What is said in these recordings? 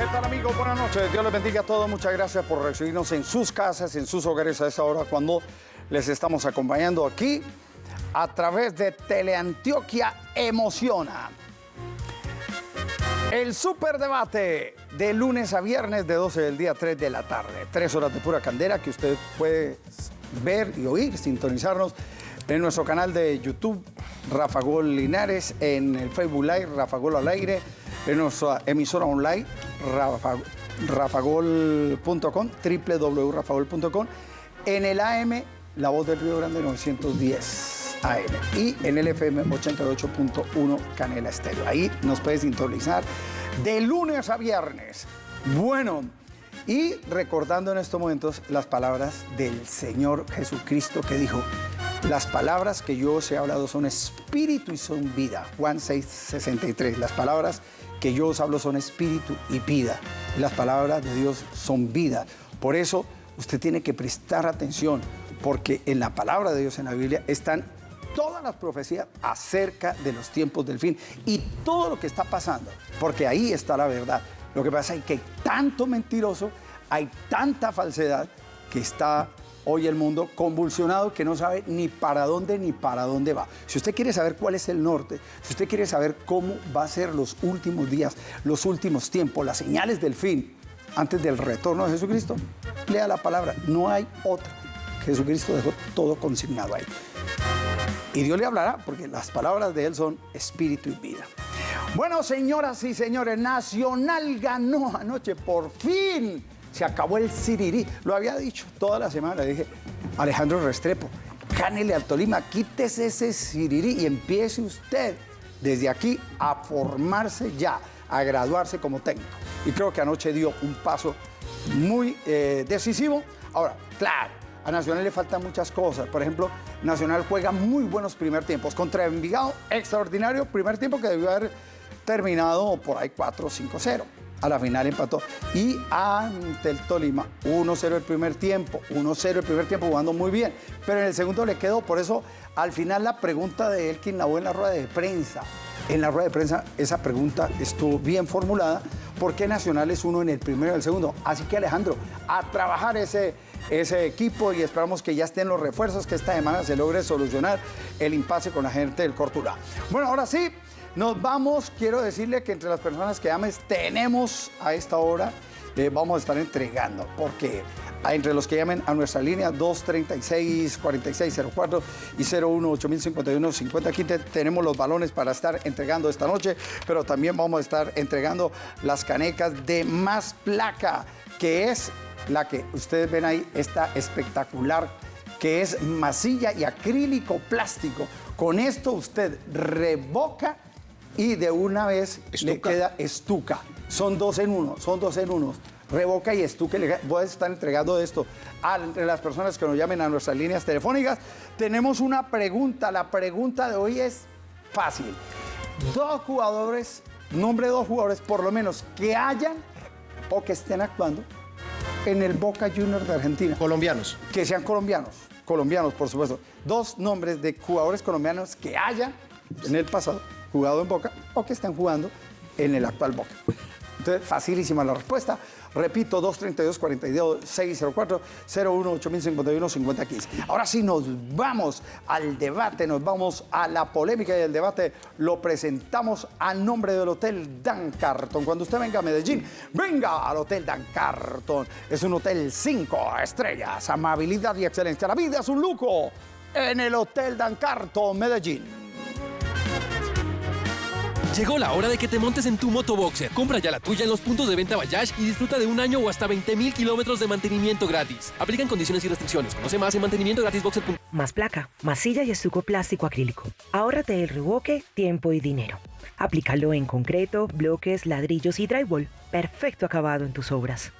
¿Qué tal amigos? Buenas noches. Dios les bendiga a todos. Muchas gracias por recibirnos en sus casas, en sus hogares a esta hora cuando les estamos acompañando aquí a través de Teleantioquia Emociona. El superdebate de lunes a viernes de 12 del día 3 de la tarde. Tres horas de pura candela que usted puede ver y oír, sintonizarnos en nuestro canal de YouTube, Rafa Gol Linares, en el Facebook Live, Rafa Gol al aire, en nuestra emisora online, Rafa, rafagol.com, www.rafagol.com, en el AM, La Voz del Río Grande 910. AM y en el FM 88.1 Canela Estéreo. Ahí nos puedes sintonizar de lunes a viernes. Bueno, y recordando en estos momentos las palabras del Señor Jesucristo que dijo, las palabras que yo os he hablado son espíritu y son vida. Juan 6, 63. Las palabras que yo os hablo son espíritu y vida. Las palabras de Dios son vida. Por eso usted tiene que prestar atención, porque en la palabra de Dios en la Biblia están todas las profecías acerca de los tiempos del fin y todo lo que está pasando, porque ahí está la verdad. Lo que pasa es que hay tanto mentiroso, hay tanta falsedad que está hoy el mundo convulsionado que no sabe ni para dónde ni para dónde va. Si usted quiere saber cuál es el norte, si usted quiere saber cómo va a ser los últimos días, los últimos tiempos, las señales del fin, antes del retorno de Jesucristo, lea la palabra, no hay otra. Jesucristo dejó todo consignado ahí. Y Dios le hablará porque las palabras de Él son espíritu y vida. Bueno, señoras y señores, Nacional ganó anoche, por fin. Se acabó el Sirirí. Lo había dicho toda la semana. Dije, Alejandro Restrepo, gánele al Tolima, quítese ese Sirirí y empiece usted desde aquí a formarse ya, a graduarse como técnico. Y creo que anoche dio un paso muy eh, decisivo. Ahora, claro, a Nacional le faltan muchas cosas. Por ejemplo, Nacional juega muy buenos primer tiempos. Contra Envigado, extraordinario primer tiempo que debió haber terminado por ahí 4-5-0. A la final empató. Y ante el Tolima, 1-0 el primer tiempo, 1-0 el primer tiempo jugando muy bien. Pero en el segundo le quedó. Por eso, al final, la pregunta de Elkin Nabó en la rueda de prensa. En la rueda de prensa, esa pregunta estuvo bien formulada. ¿Por qué Nacional es uno en el primero y el segundo? Así que, Alejandro, a trabajar ese ese equipo y esperamos que ya estén los refuerzos, que esta semana se logre solucionar el impasse con la gente del Cortura. Bueno, ahora sí, nos vamos. Quiero decirle que entre las personas que ames tenemos a esta hora, eh, vamos a estar entregando, porque entre los que llamen a nuestra línea 236-4604 y 01-8051-50 aquí tenemos los balones para estar entregando esta noche, pero también vamos a estar entregando las canecas de más placa, que es la que ustedes ven ahí, esta espectacular, que es masilla y acrílico plástico. Con esto usted revoca y de una vez le queda estuca. Son dos en uno, son dos en uno. Revoca y estuca. Voy a estar entregando esto a las personas que nos llamen a nuestras líneas telefónicas. Tenemos una pregunta. La pregunta de hoy es fácil. Dos jugadores, nombre de dos jugadores por lo menos que hayan o que estén actuando en el Boca Juniors de Argentina. Colombianos. Que sean colombianos, colombianos por supuesto. Dos nombres de jugadores colombianos que hayan en el pasado jugado en Boca o que estén jugando en el actual Boca. Entonces, facilísima la respuesta. Repito, 232-42-604, 01-8051-5015. Ahora sí nos vamos al debate, nos vamos a la polémica y el debate lo presentamos a nombre del Hotel Dan Carton. Cuando usted venga a Medellín, venga al Hotel Dan Carton. Es un hotel 5 estrellas, amabilidad y excelencia. La vida es un lujo en el Hotel Dan Carton, Medellín. Llegó la hora de que te montes en tu motoboxer. Compra ya la tuya en los puntos de venta Bayash y disfruta de un año o hasta 20 mil kilómetros de mantenimiento gratis. Aplican condiciones y restricciones. Conoce más en mantenimientogratisboxer.com. Más placa, masilla y estuco plástico acrílico. Ahórrate el revoque, tiempo y dinero. Aplícalo en concreto, bloques, ladrillos y drywall. Perfecto acabado en tus obras.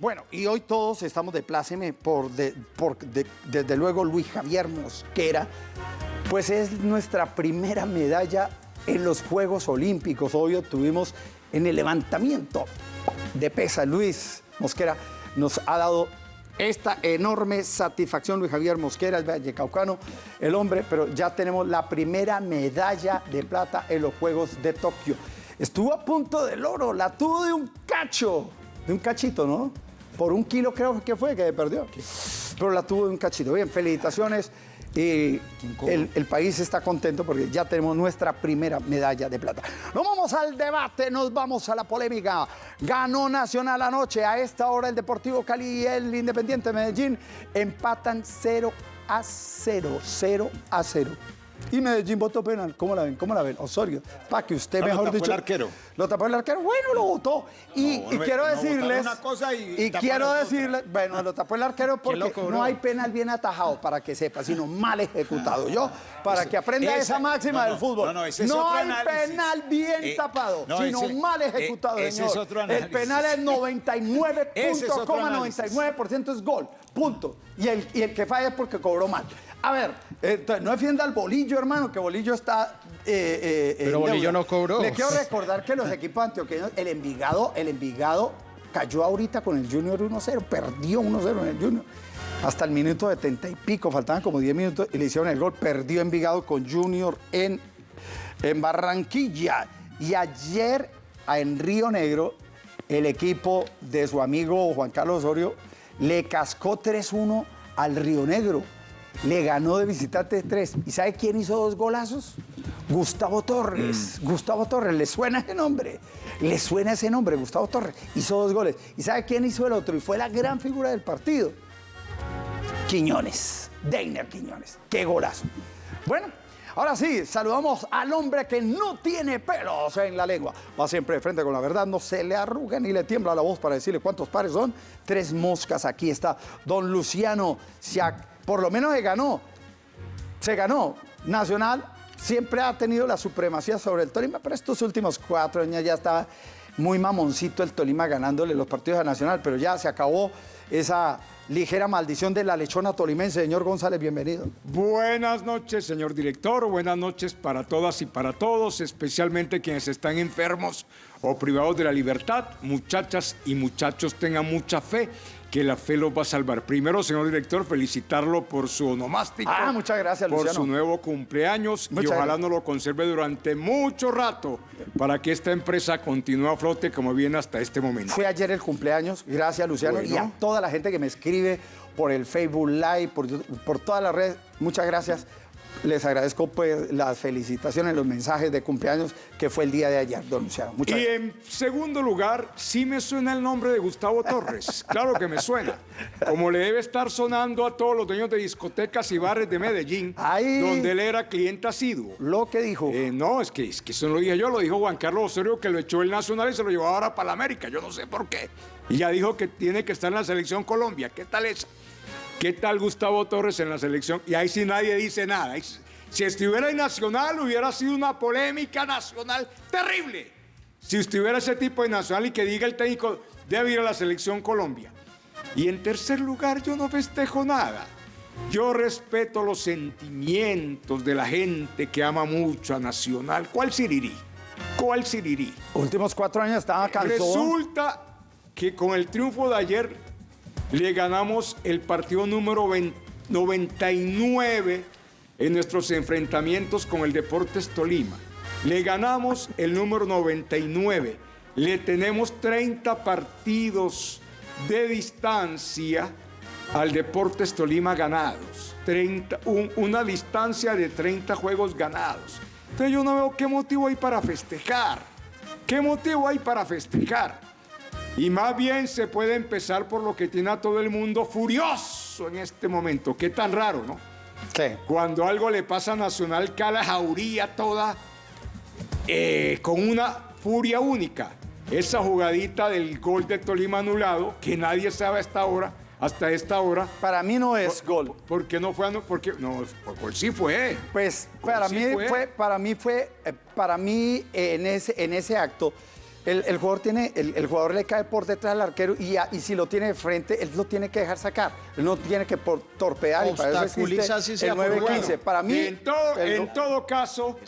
Bueno, y hoy todos estamos de pláceme por, desde luego Luis Javier Mosquera, pues es nuestra primera medalla en los Juegos Olímpicos. Hoy obtuvimos en el levantamiento de pesa. Luis Mosquera nos ha dado esta enorme satisfacción, Luis Javier Mosquera, el vallecaucano, el hombre, pero ya tenemos la primera medalla de plata en los Juegos de Tokio. Estuvo a punto del oro, la tuvo de un cacho, de un cachito, ¿no? Por un kilo creo que fue que perdió. Pero la tuvo de un cachito. Bien, felicitaciones. Y el, país está contento porque ya tenemos nuestra primera medalla de plata. Nos vamos al debate, nos vamos a la polémica. Ganó Nacional anoche. A esta hora el Deportivo Cali y el Independiente Medellín empatan 0 a 0. 0 a 0. Y Medellín votó penal. ¿Cómo la ven? ¿Cómo la ven? Osorio. Para que usted, No, lo mejor tapó dicho. el arquero. Lo tapó el arquero. Bueno, lo votó. Y, No, y no, quiero decirles. una cosa y quiero otra. decirles. Bueno, lo tapó el arquero porque lo no hay penal bien atajado, para que sepa, sino mal ejecutado. Yo, para que aprenda esa- esa máxima no, del fútbol. no, no, ese es otro hay análisis. penal bien Eh, tapado, no, sino ese- mal eh, ejecutado, ese señor. es otro el penal es 99 Ese es otro análisis. 99% es gol. Punto. Y el, y el que falla es porque cobró mal. A ver, eh, entonces, no defienda al bolillo, hermano, que bolillo está. eh, eh, Pero Bolillo deuda. no cobró. Le quiero recordar que los equipos antioqueños, el Envigado, el Envigado cayó ahorita con el Junior 1-0, perdió 1-0 en el Junior. Hasta el minuto 70 y pico, faltaban como 10 minutos y le hicieron el gol. Perdió Envigado con Junior en, en Barranquilla. Y ayer en Río Negro, el equipo de su amigo Juan Carlos Osorio le cascó 3-1 al Río Negro. Le ganó de visitante 3. ¿Y sabe quién hizo dos golazos? Gustavo Torres. Gustavo Torres, ¿le suena ese nombre? Le suena ese nombre, Gustavo Torres. Hizo dos goles. ¿Y sabe quién hizo el otro? Y fue la gran figura del partido. Quiñones, Deiner Quiñones. Qué golazo. Bueno, ahora sí, saludamos al hombre que no tiene pelos en la lengua. Va siempre de frente con la verdad, no se le arruga ni le tiembla la voz para decirle cuántos pares son. Tres moscas, aquí está don Luciano Siac. Por lo menos se ganó, se ganó. Nacional siempre ha tenido la supremacía sobre el Tolima, pero estos últimos cuatro años ya estaba muy mamoncito el Tolima ganándole los partidos a Nacional, pero ya se acabó esa ligera maldición de la lechona tolimense. Señor González, bienvenido. Buenas noches, señor director. Buenas noches para todas y para todos, especialmente quienes están enfermos o privados de la libertad. Muchachas y muchachos, tengan mucha fe que la fe los va a salvar. Primero, señor director, felicitarlo por su onomástico. Ah, muchas gracias, Por Luciano. su nuevo cumpleaños Muchas y ojalá gracias. nos lo conserve durante mucho rato para que esta empresa continúe a flote como viene hasta este momento. Fue ayer el cumpleaños, gracias Luciano y a Bueno. toda la gente que me escribe por el Facebook Live, por, por todas las redes, muchas gracias. Les agradezco pues las felicitaciones, los mensajes de cumpleaños que fue el día de ayer, don Luciano. Muchas Y gracias. en segundo lugar, sí me suena el nombre de Gustavo Torres. Claro que me suena. Como le debe estar sonando a todos los dueños de discotecas y bares de Medellín, Ay. donde él era cliente asiduo. Lo que dijo. Eh, no, es que, es que eso no lo dije yo, lo dijo Juan Carlos Osorio, que lo echó el Nacional y se lo llevó ahora para la América. Yo no sé por qué. Y ya dijo que tiene que estar en la selección Colombia. ¿Qué tal esa? ¿Qué tal Gustavo Torres en la selección? Y ahí sí nadie dice nada. Si estuviera en Nacional hubiera sido una polémica nacional terrible. Si estuviera ese tipo de Nacional y que diga el técnico, debe ir a la selección Colombia. Y en tercer lugar, yo no festejo nada. Yo respeto los sentimientos de la gente que ama mucho a Nacional. ¿Cuál Sirirí? ¿Cuál Sirirí? Últimos cuatro años estaba cansado. Resulta que con el triunfo de ayer le ganamos el partido número 20 99 en nuestros enfrentamientos con el Deportes Tolima. Le ganamos el número 99. Le tenemos 30 partidos de distancia al Deportes Tolima ganados. 30, un- una distancia de 30 juegos ganados. Entonces yo no veo qué motivo hay para festejar. ¿Qué motivo hay para festejar? Y más bien se puede empezar por lo que tiene a todo el mundo furioso en este momento. Qué tan raro, ¿no? Sí. Cuando algo le pasa a Nacional, cala jauría toda eh, con una furia única. Esa jugadita del gol de Tolima anulado, que nadie sabe hasta ahora, hasta esta hora, Para mí no es gol. ¿por qué no fue? anu- ¿Por qué? No, por gol sí fue. Pues para sí mí fue. fue, para mí fue, eh, para mí eh, en ese, en ese acto, el, el jugador tiene, el, el jugador le cae por detrás al arquero y, a- y si lo tiene de frente, él lo tiene que dejar sacar. Él no tiene que por, torpear y para eso el por 9-15. bueno. Para mí, en todo, el- en todo caso,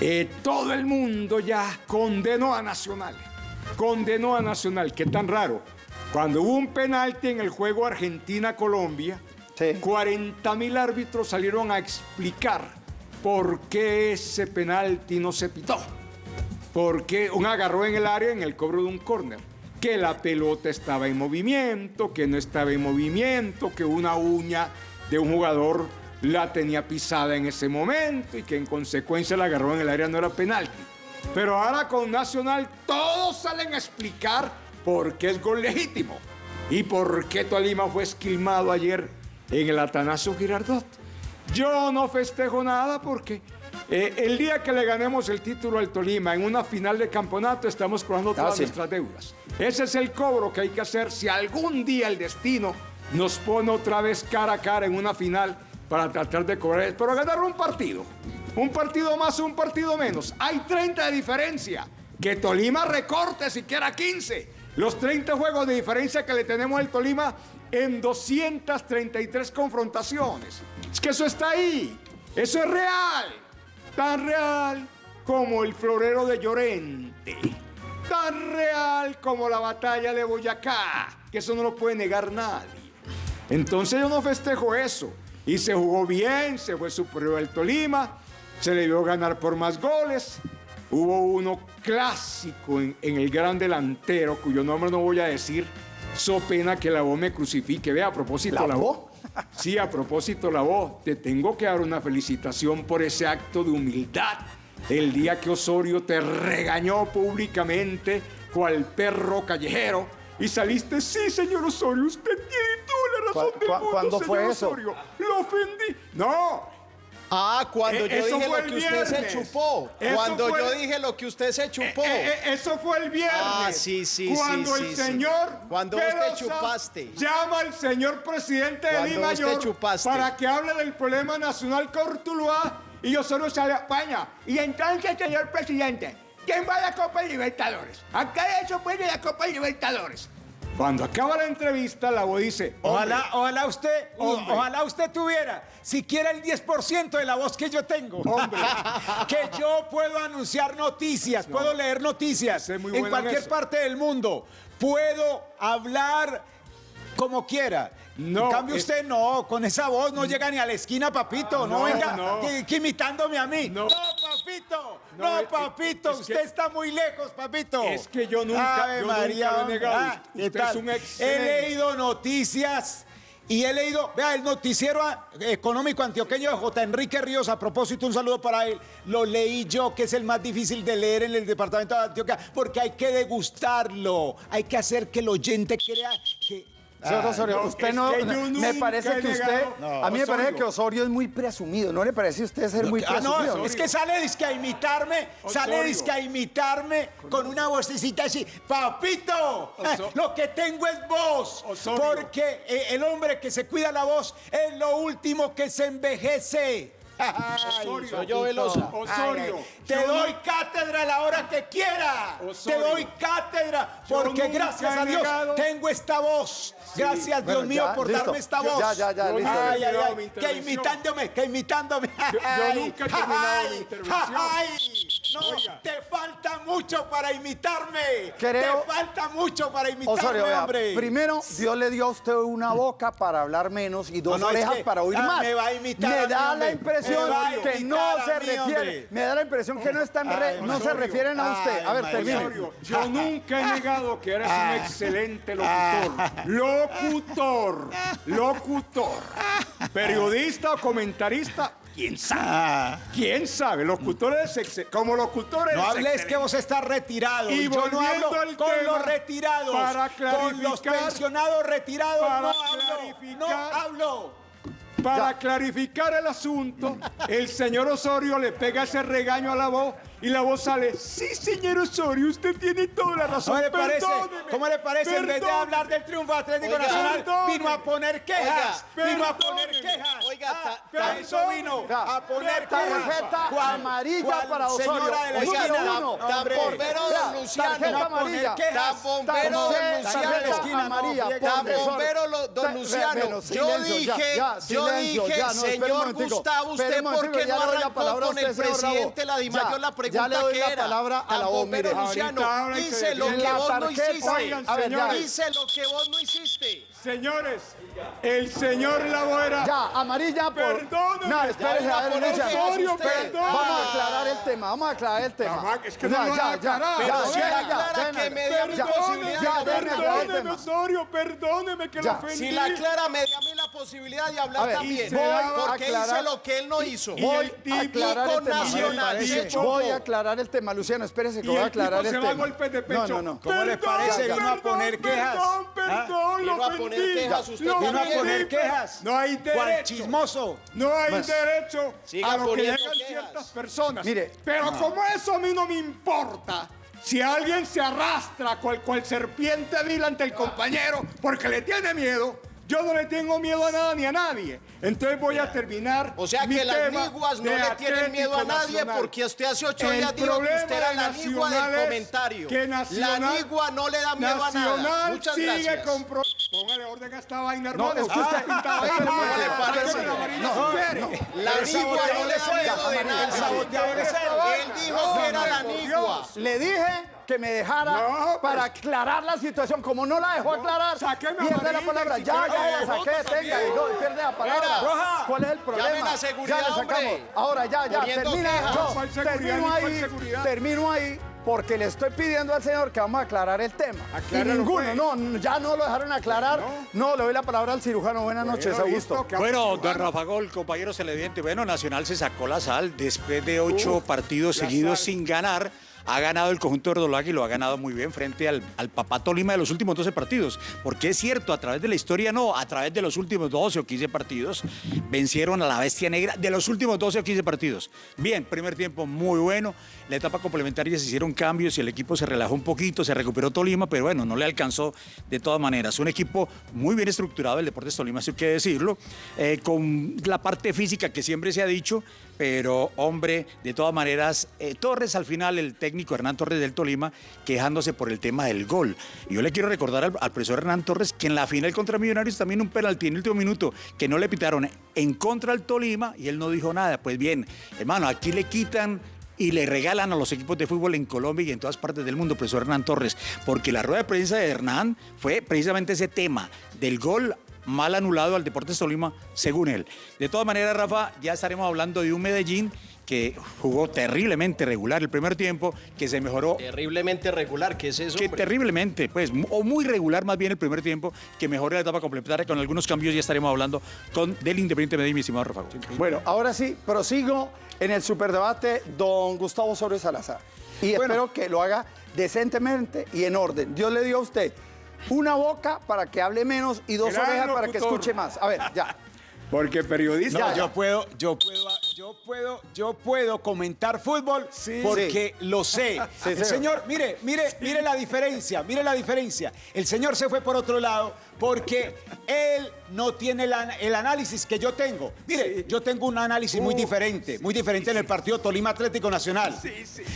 eh, todo el mundo ya condenó a Nacional. Condenó a Nacional, qué tan raro. Cuando hubo un penalti en el juego Argentina-Colombia, Sí. 40 mil árbitros salieron a explicar por qué ese penalti no se pitó. Porque un agarró en el área en el cobro de un córner. Que la pelota estaba en movimiento, que no estaba en movimiento, que una uña de un jugador la tenía pisada en ese momento y que en consecuencia la agarró en el área no era penalti. Pero ahora con Nacional todos salen a explicar por qué es gol legítimo y por qué Tolima fue esquilmado ayer en el Atanasio Girardot. Yo no festejo nada porque eh, el día que le ganemos el título al Tolima en una final de campeonato estamos cobrando todas sí. nuestras deudas. Ese es el cobro que hay que hacer si algún día el destino nos pone otra vez cara a cara en una final para tratar de cobrar, pero ganar un partido. Un partido más, un partido menos. Hay 30 de diferencia. Que Tolima recorte siquiera 15. Los 30 juegos de diferencia que le tenemos al Tolima en 233 confrontaciones. Es que eso está ahí. Eso es real. Tan real como el florero de Llorente. Tan real como la batalla de Boyacá. Que eso no lo puede negar nadie. Entonces yo no festejo eso. Y se jugó bien, se fue superior al Tolima, se le vio ganar por más goles. Hubo uno clásico en, en el gran delantero, cuyo nombre no voy a decir. So pena que la voz me crucifique. Vea, a propósito, ¿La la voz? Sí, a propósito, la voz. Te tengo que dar una felicitación por ese acto de humildad. El día que Osorio te regañó públicamente, cual perro callejero, y saliste, sí, señor Osorio, usted tiene toda la razón ¿Cu- del mundo, cuándo fue señor eso? Osorio. Lo ofendí. No, Ah, cuando Eh, yo dije lo que usted se viernes. chupó. Eso Cuando fue yo dije lo que usted se chupó. Eh, eh, eso fue el viernes. Ah, sí, sí, sí, Cuando sí, el sí. señor. Cuando Pelosa chupaste. Llama al señor presidente de te Mayor chupaste. para que hable del problema nacional Cortuluá y yo solo sale a España. Y entonces, señor presidente, ¿quién va a la Copa Libertadores? Acá eso puede la Copa Libertadores. Cuando acaba la entrevista, la voz dice: Ojalá, "Hombre, ojalá usted, ojalá usted tuviera siquiera el 10% de la voz que yo tengo. Hombre. que yo puedo anunciar noticias, puedo leer noticias Usted es muy en cualquier parte del mundo. Puedo hablar como quiera. No, en cambio es- usted no, con esa voz no llega ni a la esquina, papito. no, no, venga no. Que, que imitándome a mí. No. No, papito. No, No, es- papito. es que- usted está muy lejos, papito. Es que yo nunca- Ave yo nunca María, lo he negado. Ah, ¿qué Usted es un He leído noticias y he leído, vea, el noticiero ah, económico antioqueño de J. Enrique Ríos, a propósito, un saludo para él. Lo leí yo, que es el más difícil de leer en el departamento de Antioquia, porque hay que degustarlo, hay que hacer que el oyente crea que... Señor Osorio, no, usted es no. me parece que usted. a mí me parece que Osorio es muy presumido. ¿No le parece a usted ser muy Ah, no, presumido? es que sale disque a imitarme, sale disque a imitarme con una vocecita así, papito, lo que tengo es voz, Osorio. porque eh, el hombre que se cuida la voz es lo último que se envejece. Osorio. Soy yo, Velosa. Osorio. Ay, te yo doy no- cátedra a la hora que quiera. Osorio. Te doy cátedra porque gracias a Dios negado- tengo esta voz. Gracias Bueno, Dios mío ya, por listo. darme esta Yo- voz. ya, ya, ya, listo. Ay, ay, ay, que imitándome, que imitándome. yo Ay, nunca he terminado mi ay, intervención. No, Oiga. te falta mucho para imitarme. Creo- Te falta mucho para imitarme, Osorio, vea, hombre. primero, Dios le dio a usted una boca para hablar menos y dos No, no, es orejas que- para oír ah, más. me va a imitar Me a mí, da la impresión a que no a se refiere. Me da la impresión que no están re- Ay, no se refieren a usted. Ay, A ver, termine. Osorio, yo nunca he negado que eres un excelente locutor. Locutor. Locutor. Periodista o comentarista, quién sabe. ¿Quién sabe? Locutor es exce- como locutor eres No hables que vos estás retirado. Y yo no hablo con los retirados. para con los pensionados retirados para no hablo. No hablo. Para clarificar el asunto, el señor Osorio le pega ese regaño a la voz y la voz sale, sí, señor Osorio, usted tiene toda la razón. ¿Cómo le parece? ¿Cómo le parece? En vez de perdóneme". hablar del triunfo Atlético Oiga, Nacional, perdóneme. vino a poner quejas. Oiga, vino a poner quejas. Oiga, Ah, ta- eso vino a poner quejas. tarjeta ¿Cuál- amarilla para Osorio. Señora de la esquina. uno. Tambombero Vea, don Luciano. tarjeta amarilla. quejas. Tarjeta Luciano. de no, amarilla, don Luciano, yo dije, yo dije, ya, no, señor Gustavo, ¿usted por qué no arrancó con el presidente la Dimayor la ya pregunta le doy que la era? palabra a la voz, mire. Luciano, hice lo que vos no hiciste. a ver. Hice lo que vos no hiciste. Señores, el señor Lavoera. Ya, amarilla por... Perdóneme. No, espérese, a ver. Osorio. Vamos a aclarar el tema, vamos a aclarar el tema. Mamá, es que no lo ya, ya, ya, ya, si ya, aclara ya, que ya, me dio mi ya, posibilidad ya, de hablar déjeme aclarar el Perdóneme. Osorio, perdóneme que Ya. lo ofendí. Si la Clara me dio a mí la posibilidad de hablar ver, también, voy a porque hice aclarar- lo que él no hizo. y Voy el a aclarar el tema. Nacional. Voy a aclarar el tema, Luciano, espérese que voy a el aclarar se el va a tema. golpes de pecho. No, no, no. ¿Cómo le Perdón, parece? perdón, Vino a poner quejas. Perdón, ¿Ah? perdón, lo Vino a poner ofendí. quejas usted. Vino a poner quejas. No hay ¿Cuál derecho. chismoso? No hay derecho a lo que llegan ciertas personas. Mire, pero como eso a mí no me importa. Si alguien se arrastra cual, cual serpiente vil ante el compañero porque le tiene miedo, yo no le tengo miedo a nada ni a nadie. Entonces voy a terminar. O sea mi que las niguas no le tienen miedo a nadie Nacional. porque usted hace ocho El días dijo que problema usted era la nigua del comentario. que Nacional- la nigua no le da miedo a nada. Muchas sigue gracias. con pro- Póngale orden a esta vaina, No, hermano. es que usted- Pintado ahí, ¿Cómo hermano. le parece? No. La nigua no le da miedo de nada. él. Dijo que era la nigua. Le dije que me dejara No, para pues- aclarar la situación. Como no la dejó aclarar, sáqueme pierde la palabra. si Ya, ya la saqué, tenga, y no, pierde la palabra. ¿Cuál es el problema? Llamen a seguridad, ya le sacamos. Ahora ya, ya, termina. yo ¿Cuál seguridad termino ahí, termino ahí. Porque le estoy pidiendo al señor que vamos a aclarar el tema. Y ninguno, pues. no, ya no lo dejaron aclarar. No, le doy la palabra al cirujano. Buenas noches, Bueno, Augusto. listo, que Bueno, don Rafa Gol, compañeros televidentes, bueno, Nacional se sacó la sal después de ocho Uf, partidos la seguidos sal. sin ganar. Ha ganado el conjunto de Verdolaga y lo ha ganado muy bien frente al, al Papá Tolima de los últimos 12 partidos. Porque es cierto, a través de la historia no, a través de los últimos 12 o 15 partidos, vencieron a la Bestia Negra de los últimos 12 o 15 partidos. Bien, primer tiempo muy bueno. La etapa complementaria se hicieron cambios y el equipo se relajó un poquito, se recuperó Tolima, pero bueno, no le alcanzó de todas maneras. Un equipo muy bien estructurado, el Deportes Tolima, eso hay que decirlo, eh, con la parte física que siempre se ha dicho, pero hombre, de todas maneras, eh, Torres al final, el técnico Hernán Torres del Tolima, quejándose por el tema del gol. Y yo le quiero recordar al, al profesor Hernán Torres que en la final contra Millonarios también un penalti en el último minuto que no le pitaron en contra del Tolima y él no dijo nada. Pues bien, hermano, aquí le quitan y le regalan a los equipos de fútbol en Colombia y en todas partes del mundo, profesor Hernán Torres, porque la rueda de prensa de Hernán fue precisamente ese tema del gol mal anulado al Deportes Tolima, según él. De todas maneras, Rafa, ya estaremos hablando de un Medellín que jugó terriblemente regular el primer tiempo, que se mejoró Terriblemente regular, ¿qué es eso? que hombre? terriblemente, pues, o muy regular más bien el primer tiempo, que mejore la etapa complementaria con algunos cambios, ya estaremos hablando con del Independiente Medellín, mi estimado Rafa. Bueno, ahora sí, prosigo en el superdebate, don Gustavo Osorio Salazar. Y espero que lo haga decentemente y en orden. Dios le dio a usted una boca para que hable menos y dos Gran orejas para que escuche más. A ver, ya. Porque periodista. No, yo puedo, yo puedo, yo puedo, yo puedo comentar fútbol porque lo sé. Sí, el señor. mire, mire, mire la diferencia, mire la diferencia. El señor se fue por otro lado porque él no tiene el análisis que yo tengo. Mire, yo tengo un análisis muy diferente, muy diferente en el partido Tolima Atlético Nacional.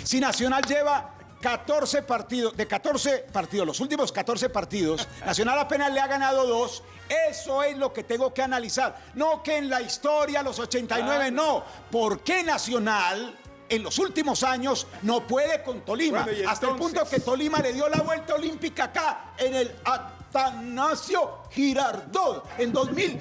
Si Nacional lleva 14 partidos, de 14 partidos, los últimos 14 partidos, Nacional apenas le ha ganado dos. Eso es lo que tengo que analizar. No que en la historia, los 89, no. ¿Por qué Nacional en los últimos años no puede con Tolima? Bueno, Hasta el punto que Tolima le dio la vuelta olímpica acá, en el Atanasio Girardot, en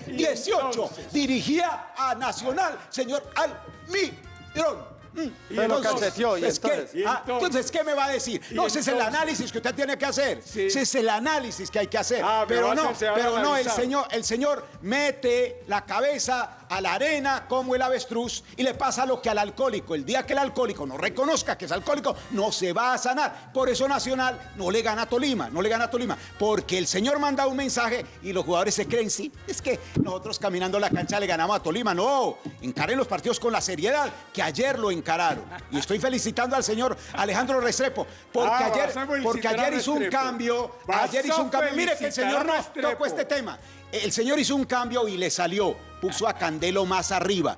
2018. entonces- Dirigía a Nacional, señor Almirón. Mm, lo cacheteó, y entonces- Y ah, entonces- ¿qué me va a decir? No, ese es el análisis que usted tiene que hacer. Sí. Ese es el análisis que hay que hacer. Ah, pero pero no, pero no, el señor, el señor mete la cabeza a la arena como el avestruz y le pasa lo que al alcohólico. El día que el alcohólico no reconozca que es alcohólico, no se va a sanar. Por eso Nacional no le gana a Tolima, no le gana a Tolima. Porque el señor manda un mensaje y los jugadores se creen, sí, es que nosotros caminando la cancha le ganamos a Tolima. No, encaren los partidos con la seriedad que ayer lo encararon. Y estoy felicitando al señor Alejandro Restrepo, porque Ah, ayer, porque ayer hizo un cambio, ayer hizo un cambio. Mire que el señor no tocó este tema. El señor hizo un cambio y le salió, puso a Candelo más arriba.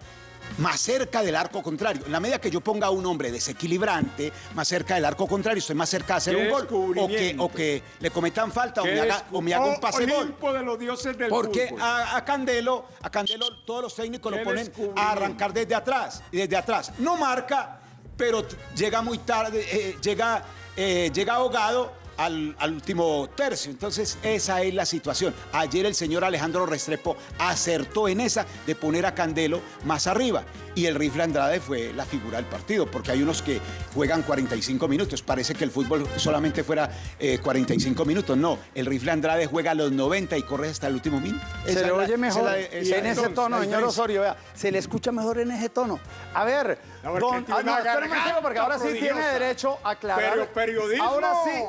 más cerca del arco contrario. En la medida que yo ponga a un hombre desequilibrante más cerca del arco contrario, estoy más cerca de hacer un gol. O que, descubrimiento. o que le cometan falta o ¿Qué me haga, descu- o me haga un Oh, pase gol. Olimpo de los dioses del Porque a, a Candelo, a Candelo todos los técnicos lo ponen a arrancar desde atrás. Y desde atrás. No marca, pero llega muy tarde, eh, llega, eh, llega ahogado al, al último tercio. Entonces, esa es la situación. Ayer el señor Alejandro Restrepo acertó en esa de poner a Candelo más arriba. Y el rifle Andrade fue la figura del partido, porque hay unos que juegan 45 minutos. Parece que el fútbol solamente fuera eh, 45 minutos. No, el rifle Andrade juega a los 90 y corre hasta el último minuto. Se Esa le la- oye mejor la- y en ese tono, señor. Osorio, vea, se le escucha mejor en ese tono. A ver, don, ah, no, espera un porque ahora sí tiene derecho a aclarar. Pero periodismo. Ahora sí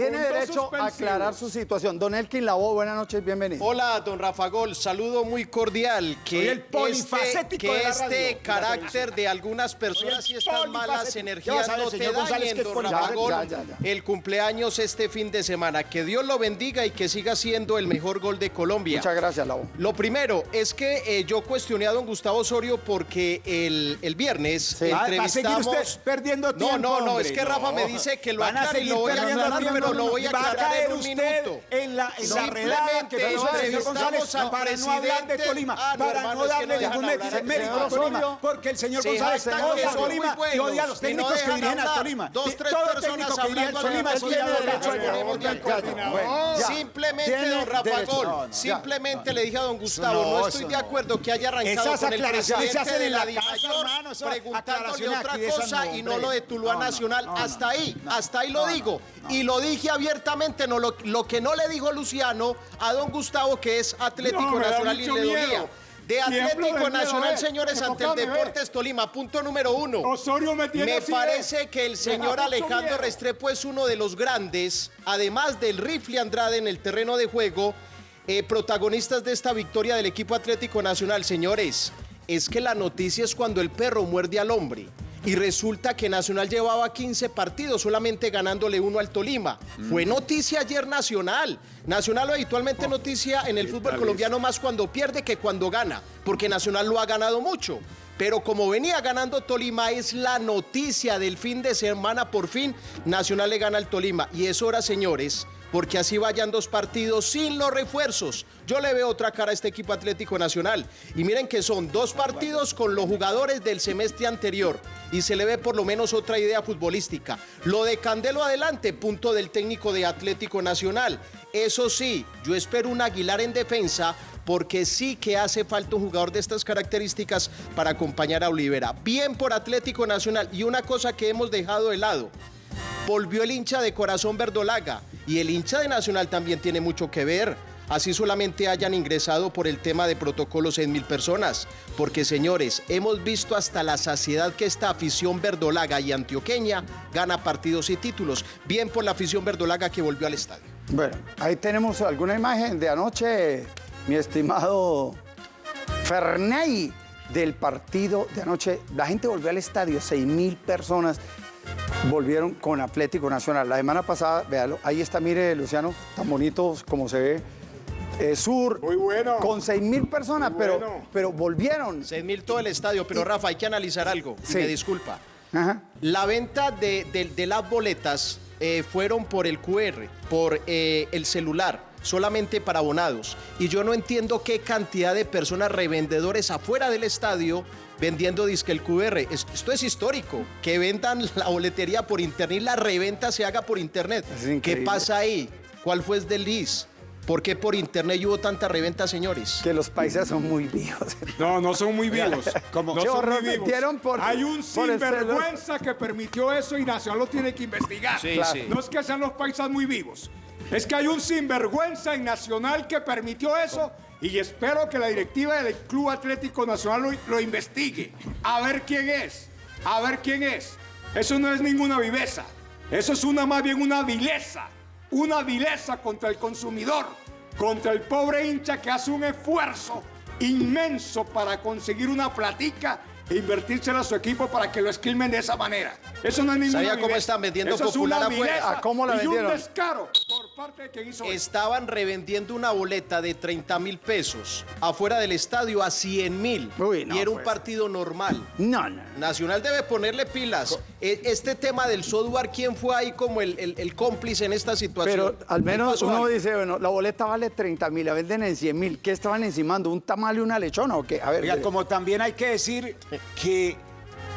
tiene derecho a aclarar su situación. Don Elkin Labo, buenas noches, bienvenido. Hola, don Rafa Gol, saludo muy cordial. Que Soy el este, polifacético que de la este carácter de algunas personas y estas malas energías no te dañen, don. Rafa Gol. Ya, ya, ya. El cumpleaños este fin de semana. Que Dios lo bendiga y que siga siendo el mejor gol de Colombia. Muchas gracias, Labo. Lo primero es que eh, yo cuestioné a don Gustavo Osorio porque el, el viernes Sí. Va a seguir entrevistamos... usted perdiendo tiempo, No, no, no, hombre. es que Rafa No. me dice que lo Van a aclare y lo voy a aclarar, pero no, lo voy a va aclarar caer en un usted minuto. En la, en la redada que el señor González para no hablar de. Tolima, Ah, no, para no darle ningún mérito a Tolima, porque el señor González hashtag odia a Tolima y odia a los técnicos que dirigen a. Tolima. Dos, tres Todo personas hablando Tolima es derecho. Simplemente, don Rafa. Gol, simplemente le dije a don Gustavo, no, estoy de acuerdo que haya arrancado con el presidente de la DIMAYOR preguntándole otra cosa y no lo de Tuluá Nacional. hasta ahí, hasta ahí lo digo. Y lo dije abiertamente, no, lo, lo que no le dijo Luciano a don Gustavo, que es Atlético No, Nacional y le dolía. De Atlético Nacional, eh. señores, ante el. Deportes Tolima. Punto número uno. Osorio me tiene Me parece eh. que el señor Alejandro. Restrepo es uno de los grandes, además del rifle Andrade en el terreno de juego, eh, protagonistas de esta victoria del equipo Atlético Nacional. Señores, es que la noticia es cuando el perro muerde al hombre. Y resulta que Nacional llevaba 15 partidos solamente ganándole uno al Tolima. Fue noticia ayer Nacional. Nacional habitualmente noticia en el fútbol colombiano más cuando pierde que cuando gana, porque Nacional lo ha ganado mucho. Pero como venía ganando Tolima, es la noticia del fin de semana. Por fin, Nacional le gana al Tolima. Y es hora, señores, porque así vayan dos partidos sin los refuerzos. Yo le veo otra cara a este equipo Atlético Nacional. Y miren que son dos partidos con los jugadores del semestre anterior. Y se le ve por lo menos otra idea futbolística. Lo de Candelo adelante, punto del técnico de Atlético Nacional. Eso sí, yo espero un Aguilar en defensa porque sí que hace falta un jugador de estas características para acompañar a Olivera. Bien por Atlético Nacional. Y una cosa que hemos dejado de lado, volvió el hincha de corazón verdolaga y el hincha de Nacional también tiene mucho que ver. Así solamente hayan ingresado por el tema de protocolo 6 mil personas. Porque señores, hemos visto hasta la saciedad que esta afición verdolaga y antioqueña gana partidos y títulos. Bien por la afición verdolaga que volvió al estadio. Bueno, ahí tenemos alguna imagen de anoche, mi estimado Ferney, del partido de anoche. La gente volvió al estadio, 6 mil personas volvieron con Atlético Nacional. La semana pasada, véalo, ahí está, mire, Luciano, tan bonito como se ve. eh, sur, Muy bueno. con 6 mil personas, pero, pero volvieron. 6 mil todo el estadio. Pero Rafa, hay que analizar algo. Sí. Me disculpa. Ajá. La venta de, de- de las boletas eh, fueron por el QR, por eh, el celular, solamente para abonados. Y yo no entiendo qué cantidad de personas revendedores afuera del estadio vendiendo disque el QR. Esto, esto es histórico, que vendan la boletería por internet y la reventa se haga por internet. ¿Qué pasa ahí? ¿Cuál fue el desliz? ¿Por qué por internet hubo tanta reventa, señores? Que los países son muy vivos. No, no son muy vivos. ¿Cómo? No Se son muy vivos. por- Hay un sinvergüenza que permitió eso y Nacional lo tiene que investigar. Sí, Claro. sí. No es que sean los paisas muy vivos. Es que hay un sinvergüenza en Nacional que permitió eso y espero que la directiva del Club Atlético Nacional lo, lo investigue. A ver quién es. A ver quién es. Eso no es ninguna viveza. Eso es una más bien una vileza. Una vileza contra el consumidor. Contra el pobre hincha que hace un esfuerzo inmenso para conseguir una platica invertírsela a su equipo para que lo esquilmen de esa manera. Eso no es ninguna ¿Sabía cómo están vendiendo Eso es Popular una ¿A cómo la y vendieron? un descaro por parte de quien hizo eso. Estaban revendiendo una boleta de 30 mil pesos afuera del estadio a 100 mil. No, y era un pues. partido normal. No, no. Nacional debe ponerle pilas. E- Este tema del software, ¿quién fue ahí como el, el- el cómplice en esta situación? Pero al ¿Qué menos uno dice, bueno, la boleta vale 30 mil, la venden en 100 mil. ¿Qué estaban encimando? ¿Un tamal y una lechona o qué? A ver, Oiga, como también hay que decir que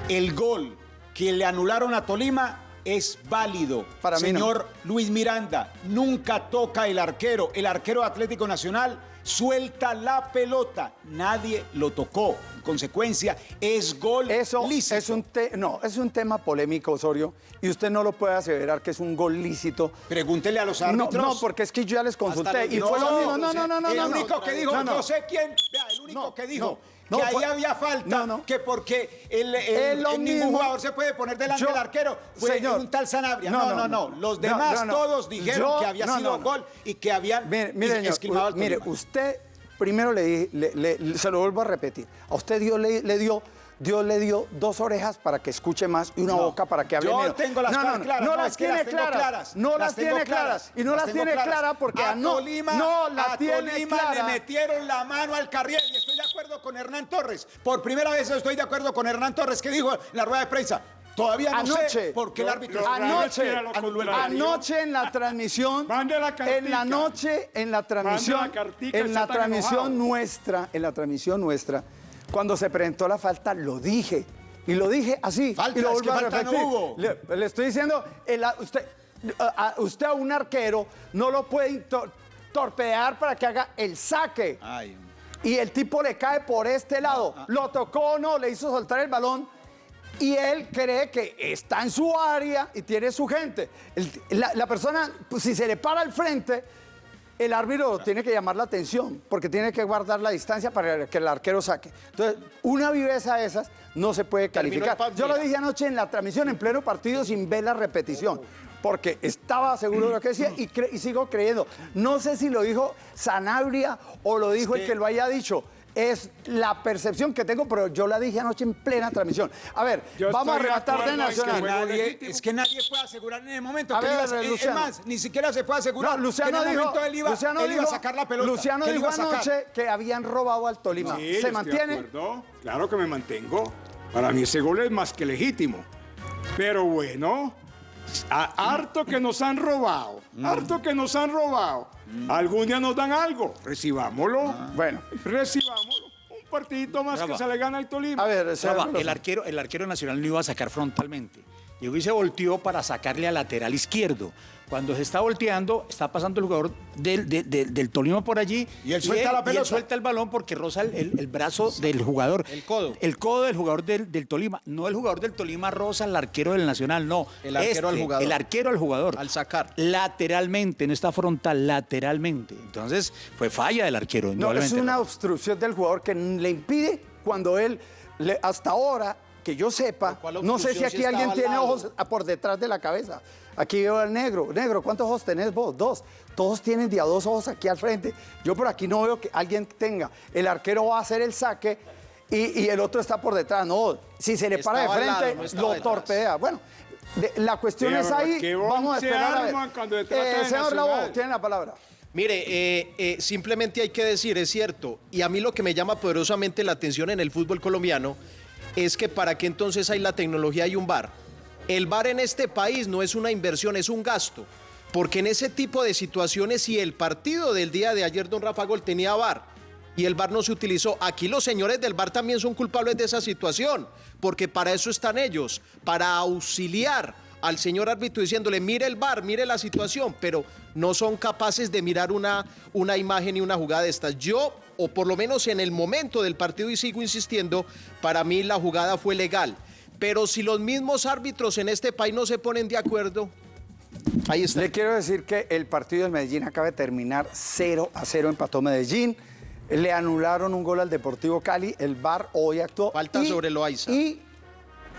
el gol que le anularon a Tolima es válido. Para mí no. Señor Luis Miranda, nunca toca el arquero. El arquero Atlético Nacional suelta la pelota. Nadie lo tocó. En consecuencia, es gol Eso lícito. es un te- no, es un tema polémico, Osorio, y usted no lo puede aseverar que es un gol lícito. Pregúntele a los árbitros. no, porque es que yo ya les consulté los y fue lo No, mismo. No, no, no, no, El único que dijo, No, sé quién, vea, el único No, que dijo no, que ahí había falta, no, no. que porque el, ningún jugador se puede poner delante del arquero, fue Señor. un tal Sanabria. No, No, no. Los demás todos dijeron Yo- que había sido gol y que habían Mire, mire, al mire, usted primero le, le- le- se lo vuelvo a repetir. A usted Dios le, le dio Dios le dio dos orejas para que escuche más y una No, boca para que hable yo menos. tengo las no, claras, no las tiene claras, no las tiene claras, y no las tiene claras. porque a Tolima, no tiene le metieron la mano al carriel y estoy de acuerdo con Hernán Torres. Por primera vez estoy de acuerdo con Hernán Torres que dijo en la rueda de prensa. Todavía no Anoche. sé por qué el árbitro Anoche, anoche en la transmisión, Mande la cartica. en la noche, en la transmisión, la cartica, en la transmisión enojado. nuestra, en la transmisión nuestra, cuando se presentó la falta, lo dije. Y lo dije así. Falta, y lo es que a no hubo. Le, le estoy diciendo, el- usted, a, a- usted a un arquero no lo puede tor- torpedear para que haga el saque. Ay, Y el tipo le cae por este lado. Lo tocó o no, le hizo soltar el balón. Y él cree que está en su área y tiene su gente. El- la, la persona, pues, si se le para al frente, el árbitro tiene que llamar la atención porque tiene que guardar la distancia para que el arquero saque. Entonces, una viveza de esas no se puede calificar. Yo lo dije anoche en la transmisión, en pleno partido, sin ver la repetición. Porque estaba seguro de lo que decía y, cre- y sigo creyendo. No sé si lo dijo Sanabria o lo dijo el que lo haya dicho. Es la percepción que tengo, pero yo la dije anoche en plena transmisión. A ver, Yo vamos a estoy de rematar de acuerdo en que Nacional. nadie- es que nadie puede asegurar en el momento. A que ver, iba es- Luciano. Es más, ni siquiera se puede asegurar No, Luciano que en el dijo, momento él iba, Luciano él iba dijo- a sacar la pelota. Luciano dijo iba anoche que habían robado al Tolima. Sí, ¿Se mantiene? acuerdo. Claro que me mantengo. Para mí ese gol es más que legítimo. Pero bueno, a- harto que nos han robado, Mm. harto que nos han robado. Algún día nos dan algo, recibámoslo. Ah. Bueno. Recibámoslo. Un partidito más que se le gana al Tolima. A ver, el, arquero, el arquero nacional no iba a sacar frontalmente. Llegó y se volteó para sacarle al lateral izquierdo. Cuando se está volteando, está pasando el jugador del, de- de- del Tolima por allí. Y él suelta la y pelota. suelta el balón porque roza el, el- el brazo del jugador. El codo. El codo del jugador del, del Tolima. No el jugador del Tolima roza al arquero del Nacional, no. El arquero al jugador. El arquero al jugador. Al sacar. Lateralmente, no está frontal, lateralmente. Entonces, fue falla del arquero. No, es una obstrucción del jugador que le impide cuando él, le- hasta ahora, que yo sepa, ¿Cuál no sé si aquí si alguien tiene ojos por detrás de la cabeza. Aquí veo al negro. Negro, ¿cuántos ojos tenés vos? Dos. Todos tienen de a dos ojos aquí al frente. Yo por aquí no veo que alguien tenga. El arquero va a hacer el saque y, y el otro está por detrás. No, si se le para de frente, lado, no estaba lo detrás. torpedea. Bueno, de- la cuestión Sí, es ahí. Vamos a se esperar a ver. de señor Labo, tiene la palabra. Mire, eh, eh, simplemente hay que decir, es cierto, y a mí lo que me llama poderosamente la atención en el fútbol colombiano es que para qué entonces hay la tecnología y un bar. El bar en este país no es una inversión, es un gasto. Porque en ese tipo de situaciones, si el partido del día de ayer, don Rafa Gol, tenía bar y el bar no se utilizó, aquí los señores del bar también son culpables de esa situación, porque para eso están ellos, para auxiliar al señor árbitro diciéndole, mire el bar, mire la situación, pero no son capaces de mirar una, una imagen y una jugada de estas. Yo, o por lo menos en el momento del partido, y sigo insistiendo, para mí la jugada fue legal. Pero si los mismos árbitros en este país no se ponen de acuerdo, ahí está. Le quiero decir que el partido del Medellín acaba de terminar 0 a 0, empató Medellín. Le anularon un gol al Deportivo Cali, el VAR hoy actuó. Falta sobre Loaiza. Y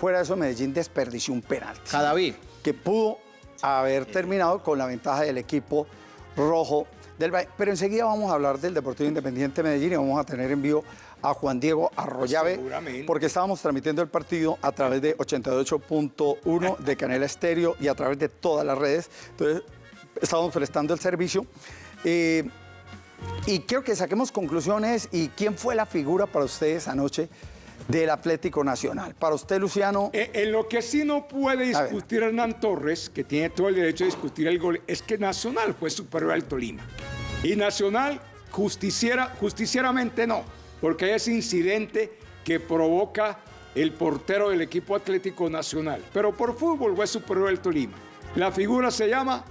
fuera de eso, Medellín desperdició un penalti. Cadaví. Que pudo haber terminado con la ventaja del equipo rojo del Valle. Pero enseguida vamos a hablar del Deportivo Independiente de Medellín y vamos a tener en vivo a Juan Diego Arroyave, Seguramente. porque estábamos transmitiendo el partido a través de 88.1 de Canela Estéreo y a través de todas las redes. Entonces, estamos prestando el servicio. Eh, y quiero que saquemos conclusiones y quién fue la figura para ustedes anoche del Atlético Nacional. Para usted, Luciano. Eh, En lo que sí no puede discutir Hernán Torres, que tiene todo el derecho de discutir el gol, es que Nacional fue superior al Tolima. Y Nacional justiciera, justicieramente no, porque hay ese incidente que provoca el portero del equipo Atlético Nacional. Pero por fútbol fue superior al Tolima. La figura se llama,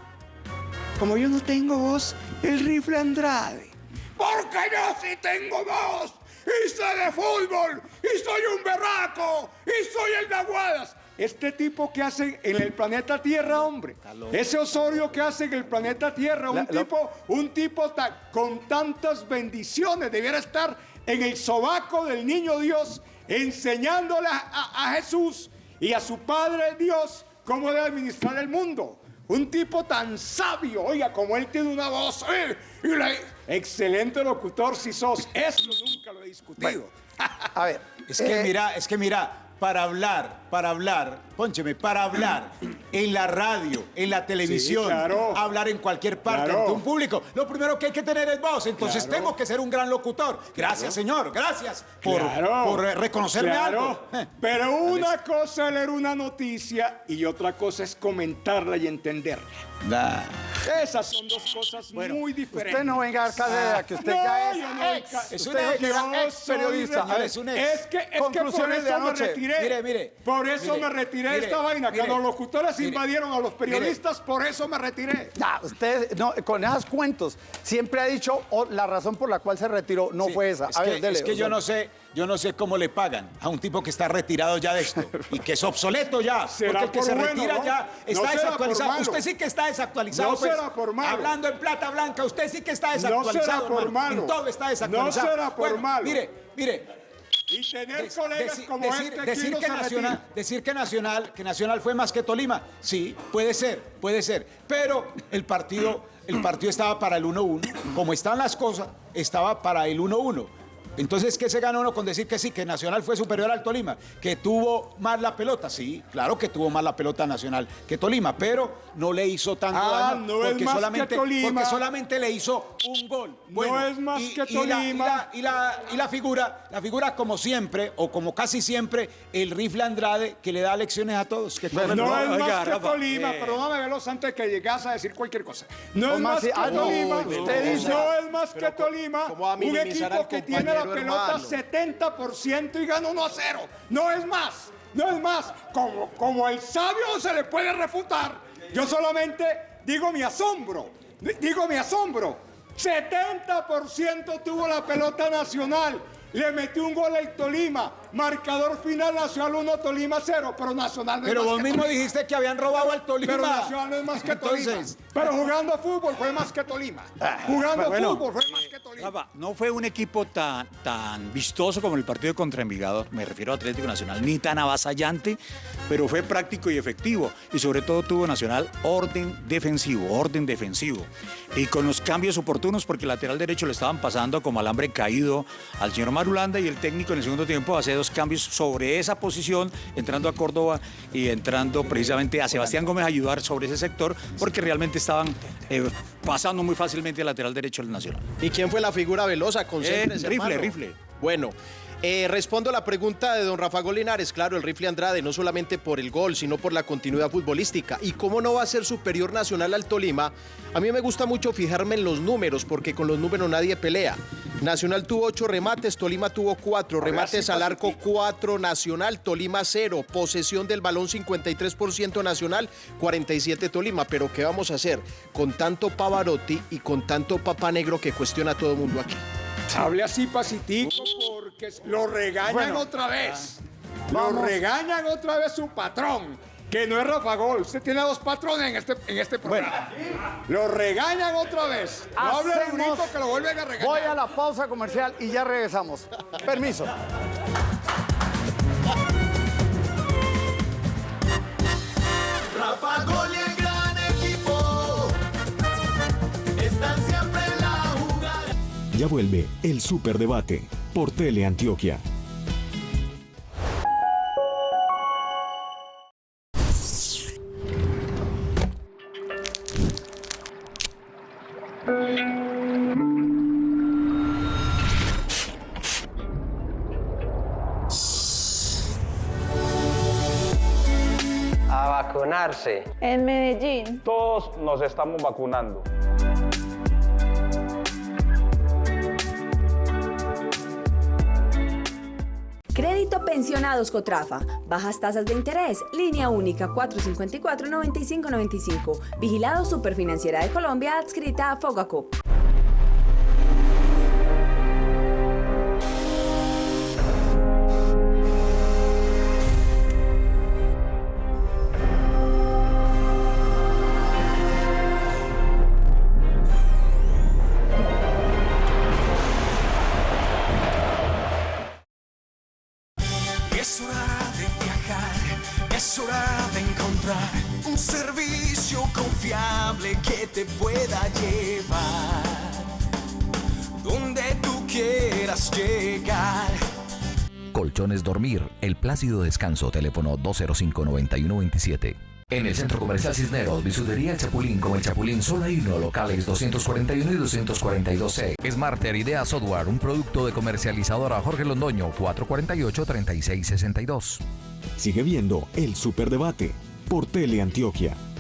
como yo no tengo voz, el rifle Andrade. Porque yo sí tengo voz. Y sé de fútbol. Y soy un berraco. Y soy el de Aguadas. Este tipo que hace en el planeta Tierra, hombre. Ese Osorio que hace en el planeta Tierra, un La- tipo, un tipo ta- con tantas bendiciones, debiera estar en el sobaco del niño Dios, enseñándole a, Jesús y a su Padre Dios cómo debe administrar el mundo. Un tipo tan sabio, oiga, como él tiene una voz, ¡eh! y la- excelente locutor si sos, eso nunca lo he discutido. A ver. Es que eh, mira, es que mira, para hablar, para hablar, póncheme, para hablar en la radio, en la televisión, claro. hablar en cualquier parte Claro. ante un público, lo primero que hay que tener es voz. Entonces Claro. tengo que ser un gran locutor. Gracias, señor, gracias por, por eh, reconocerme algo. Pero una cosa es leer una noticia y otra cosa es comentarla y entenderla. Da. Esas son dos cosas muy diferentes. Usted no venga a dar cátedra, que usted No, ya es no ex. Es usted un dijo ex. que periodista. señor, es un ex. Es que, es que por Conclusiones de eso me anoche. retiré. Mire, mire, Por eso mire, me retiré de mire, esta vaina. mire, que los locutores mire, invadieron a los mire. periodistas, por eso me retiré. Ya, usted, no, con esos cuentos, siempre ha dicho oh, la razón por la cual se retiró no Sí, fue esa. Es A que, ver, dele, es que yo no sé, yo no sé cómo le pagan a un tipo que está retirado ya de esto y que es obsoleto ya. Será porque el que por se bueno, retira ¿no? ya No está por desactualizado. Usted sí que está desactualizado. No pues. será por malo. Hablando en plata blanca, usted sí que está No desactualizado. será por malo. En todo está desactualizado. No será por Bueno, malo. Mire, mire. Y tener Dec- colegas deci- como decir, este decir no que Nacional, retira. decir que Nacional, que Nacional fue más que Tolima, sí, puede ser, puede ser, pero el partido, el partido estaba para el 1-1, como están las cosas, estaba para el 1-1. Entonces, ¿qué se gana uno con decir que sí, que Nacional fue superior al Tolima? Que tuvo más la pelota, sí, claro que tuvo más la pelota Nacional que Tolima, pero no le hizo tanto Ah, daño no es porque, más que solamente, Tolima. porque solamente le hizo un gol. No es más que y la- y Tolima. la- y la, y la figura, la figura como siempre, o como casi siempre, el rifle Andrade que le da lecciones a todos. Que No es oiga, más que Rafa, Tolima, eh. perdóname, Veloz, antes de que llegas a decir cualquier cosa. No es ¿Cómo más que Tolima, no es más que Tolima, ¿cómo va a un equipo que tiene la pelota hermano? 70% y gana 1 a 0. No es más, no es más. Como, como el sabio se le puede refutar, yo solamente digo mi asombro, di- digo mi asombro. 70% tuvo la pelota nacional. Le metió un gol al Tolima. Marcador final Nacional 1, Tolima 0. Pero Nacional no es Pero más vos que mismo Tolima. dijiste que habían robado al Tolima. Pero Nacional no es más que Tolima. Entonces, Pero jugando fútbol fue más que Tolima. Jugando bueno. fútbol fue más que Tolima. Rafa, no fue un equipo tan, tan vistoso como el partido contra Envigado, me refiero a Atlético Nacional, ni tan avasallante, pero fue práctico y efectivo. Y sobre todo tuvo Nacional orden defensivo, orden defensivo. Y con los cambios oportunos, porque el lateral derecho le estaban pasando como alambre caído al señor Marulanda y el técnico en el segundo tiempo hace dos cambios sobre esa posición, entrando a Córdoba y entrando precisamente a Sebastián Gómez a ayudar sobre ese sector, porque realmente estaban eh, pasando muy fácilmente al lateral derecho del Nacional. ¿Y quién fue la figura velosa? Concéntrese, Eh, rifle, hermano. rifle. Bueno, eh, respondo a la pregunta de don Rafa Golinares. Claro, el rifle Andrade, no solamente por el gol, sino por la continuidad futbolística. ¿Y cómo no va a ser superior nacional al Tolima? A mí me gusta mucho fijarme en los números, porque con los números nadie pelea. Nacional tuvo ocho remates, Tolima tuvo cuatro. Remates al arco, cuatro Nacional, Tolima cero. Posesión del balón, 53% Nacional, 47 Tolima. Pero ¿qué vamos a hacer con tanto Pavarotti y con tanto Papa Negro que cuestiona a todo el mundo aquí? Hable así pacitico lo regañan Bueno. otra vez. Lo Vamos. regañan otra vez su patrón, que no es Rafa Gol. Usted tiene dos patrones en este, en este programa. Lo regañan otra vez. No hable que lo vuelven a regañar. Voy a la pausa comercial y ya regresamos. Permiso. Rafa Gol y el gran equipo están siempre en la jugada. Ya vuelve el Superdebate por Teleantioquia. A vacunarse. En Medellín. Todos nos estamos vacunando. Crédito Pensionados Cotrafa. Bajas tasas de interés. Línea única 454-9595. Vigilado Superfinanciera de Colombia adscrita a Fogacop. Plácido Descanso, teléfono 205-9127. En el Centro Comercial Cisneros, Bisutería Chapulín con El Chapulín solo hay uno, locales 241 y 242C. Smarter Idea Software, un producto de comercializadora Jorge Londoño, 448-3662. Sigue viendo El Superdebate por Teleantioquia. Llegó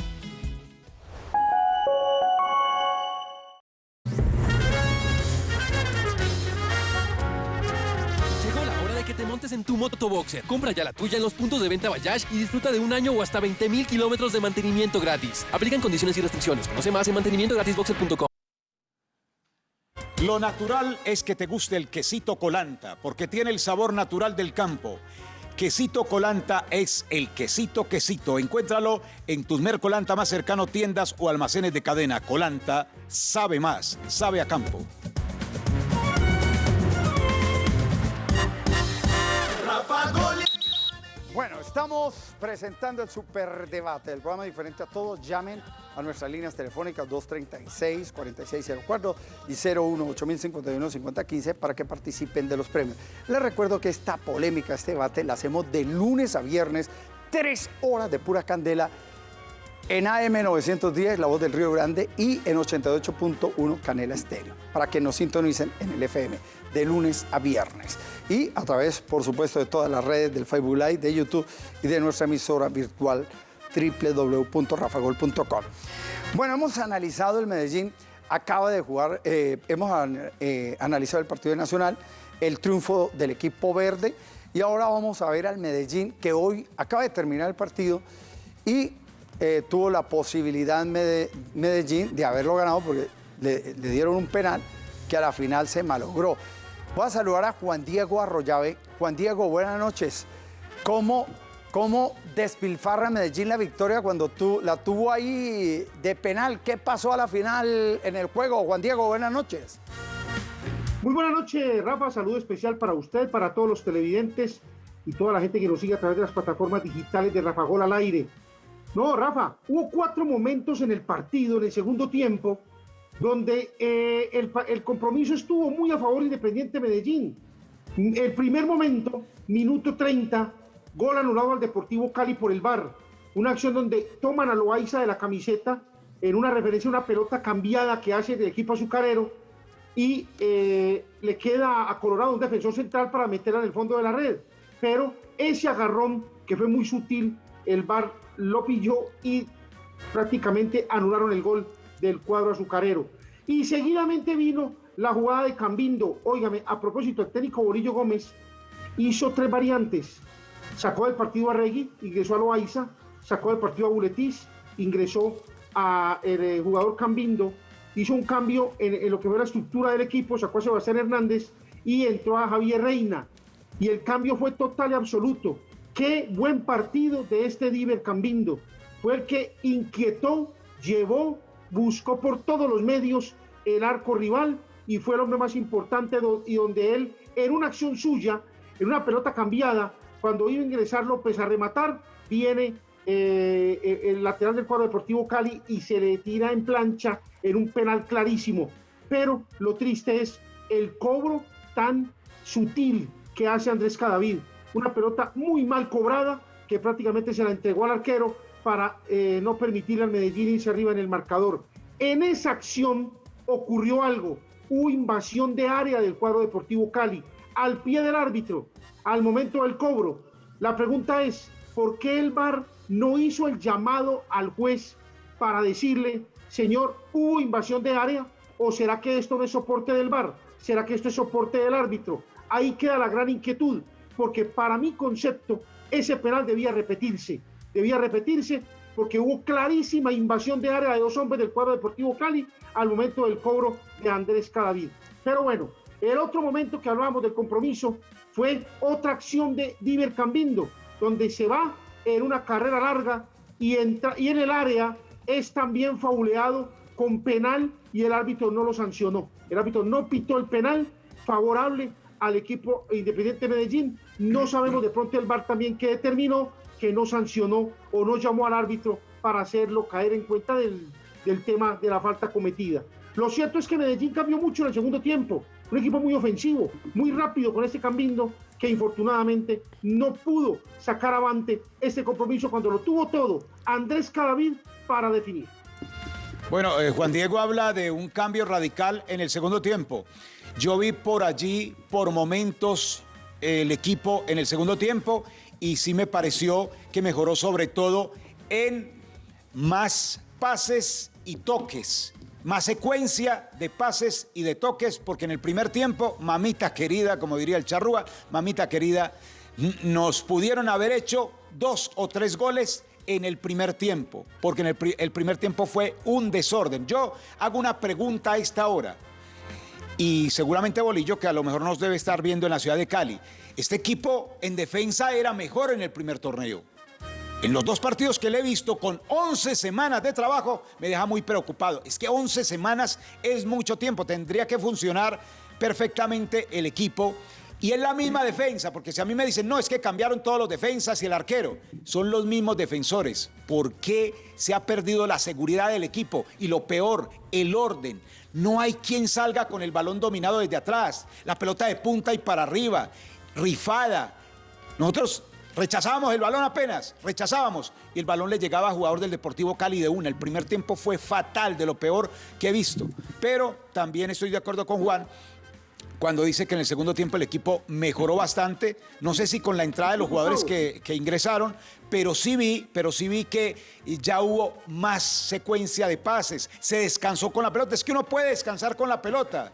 tu motoboxer. Compra ya la tuya en los puntos de venta Bayash y disfruta de un año o hasta 20 mil kilómetros de mantenimiento gratis. Aplican condiciones y restricciones. Conoce más en mantenimientogratisboxer.com. Lo natural es que te guste el quesito colanta, porque tiene el sabor natural del campo. Quesito colanta es el quesito quesito. Encuéntralo en tus Mercolanta más cercano, tiendas o almacenes de cadena. Colanta sabe más, sabe a campo. Bueno, estamos presentando el Superdebate, el programa diferente a todos. Llamen a nuestras líneas telefónicas 236-4604 y 018-051-5015 para que participen de los premios. Les recuerdo que esta polémica, este debate, la hacemos de lunes a viernes, tres horas de pura candela en AM 910, La Voz del Río Grande, y en 88.1 Canela Estéreo, para que nos sintonicen en el FM, de lunes a viernes. Y a través, por supuesto, de todas las redes del Facebook Live, de YouTube y de nuestra emisora virtual www.rafagol.com. Bueno, hemos analizado el Medellín, acaba de jugar, eh, hemos eh, analizado el partido nacional, el triunfo del equipo verde, y ahora vamos a ver al Medellín, que hoy acaba de terminar el partido y eh, tuvo la posibilidad Medellín de haberlo ganado porque le dieron un penal que a la final se malogró. Voy a saludar a Juan Diego Arroyave. Juan Diego, buenas noches. ¿Cómo, cómo despilfarra Medellín la victoria cuando la tuvo ahí de penal? ¿Qué pasó a la final en el juego? Juan Diego, buenas noches. Muy buenas noches, Rafa. Saludo especial para usted, para todos los televidentes y toda la gente que nos sigue a través de las plataformas digitales de Rafa Gol al aire. No, Rafa, hubo cuatro momentos en el partido, en el segundo tiempo, donde eh, el, compromiso estuvo muy a favor de Independiente Medellín. El primer momento, minuto 30, gol anulado al Deportivo Cali por el VAR. Una acción donde toman a Loaiza de la camiseta en una referencia a una pelota cambiada que hace del equipo azucarero y eh, le queda a Colorado un defensor central para meterla en el fondo de la red. Pero ese agarrón, que fue muy sutil, el VAR lo pilló y prácticamente anularon el gol del cuadro azucarero. Y seguidamente vino la jugada de Cambindo. Óigame, a propósito, el técnico Borillo Gómez hizo tres variantes. Sacó del partido a Regui, ingresó a Loaiza, sacó del partido a Buletis, ingresó a el eh, jugador Cambindo, hizo un cambio en, en lo que fue la estructura del equipo, sacó a Sebastián Hernández y entró a Javier Reina. Y el cambio fue total y absoluto. Qué buen partido de este Diver Cambindo. Fue el que inquietó, llevó, buscó por todos los medios el arco rival y fue el hombre más importante y donde él, en una acción suya, en una pelota cambiada, cuando iba a ingresar López a rematar, viene eh, eh, el lateral del cuadro deportivo Cali y se le tira en plancha en un penal clarísimo. Pero lo triste es el cobro tan sutil que hace Andrés Cadavid. Una pelota muy mal cobrada que prácticamente se la entregó al arquero para eh, no permitirle al Medellín irse arriba en el marcador. En esa acción ocurrió algo, hubo invasión de área del cuadro deportivo Cali, al pie del árbitro, al momento del cobro. La pregunta es, ¿por qué el VAR no hizo el llamado al juez para decirle, señor, ¿hubo invasión de área? ¿O será que esto no es soporte del VAR? ¿Será que esto es soporte del árbitro? Ahí queda la gran inquietud, porque para mi concepto, ese penal debía repetirse. Debía repetirse porque hubo clarísima invasión de área de dos hombres del cuadro deportivo Cali al momento del cobro de Andrés Cadavid. Pero bueno, el otro momento que hablábamos del compromiso fue otra acción de Diver Cambindo, donde se va en una carrera larga y, entra, y en el área es también fauleado con penal y el árbitro no lo sancionó. El árbitro no pitó el penal favorable al equipo Independiente Medellín. No sabemos de pronto el VAR también que determinó que no sancionó o no llamó al árbitro para hacerlo caer en cuenta del, del tema de la falta cometida. Lo cierto es que Medellín cambió mucho en el segundo tiempo. Un equipo muy ofensivo, muy rápido con este Cambindo que infortunadamente no pudo sacar avante este compromiso cuando lo tuvo todo Andrés Cadavid para definir. Bueno, eh, Juan Diego habla de un cambio radical en el segundo tiempo. Yo vi por allí, por momentos, el equipo en el segundo tiempo y sí me pareció que mejoró sobre todo en más pases y toques, más secuencia de pases y de toques, porque en el primer tiempo, mamita querida, como diría el charrúa, mamita querida, nos pudieron haber hecho dos o tres goles en el primer tiempo, porque en el, el primer tiempo fue un desorden. Yo hago una pregunta a esta hora y seguramente Bolillo, que a lo mejor nos debe estar viendo en la ciudad de Cali. Este equipo en defensa era mejor en el primer torneo. En los dos partidos que le he visto con 11 semanas de trabajo me deja muy preocupado. Es que 11 semanas es mucho tiempo, tendría que funcionar perfectamente el equipo. Y es la misma defensa, porque si a mí me dicen, no, es que cambiaron todos los defensas y el arquero, son los mismos defensores. ¿Por qué se ha perdido la seguridad del equipo? Y lo peor, el orden. No hay quien salga con el balón dominado desde atrás, la pelota de punta y para arriba, rifada. Nosotros rechazábamos el balón apenas, rechazábamos y el balón le llegaba a jugador del Deportivo Cali de una. El primer tiempo fue fatal, de lo peor que he visto. Pero también estoy de acuerdo con Juan cuando dice que en el segundo tiempo el equipo mejoró bastante. No sé si con la entrada de los jugadores que, que ingresaron, pero sí vi, pero sí vi que ya hubo más secuencia de pases. Se descansó con la pelota. Es que uno puede descansar con la pelota.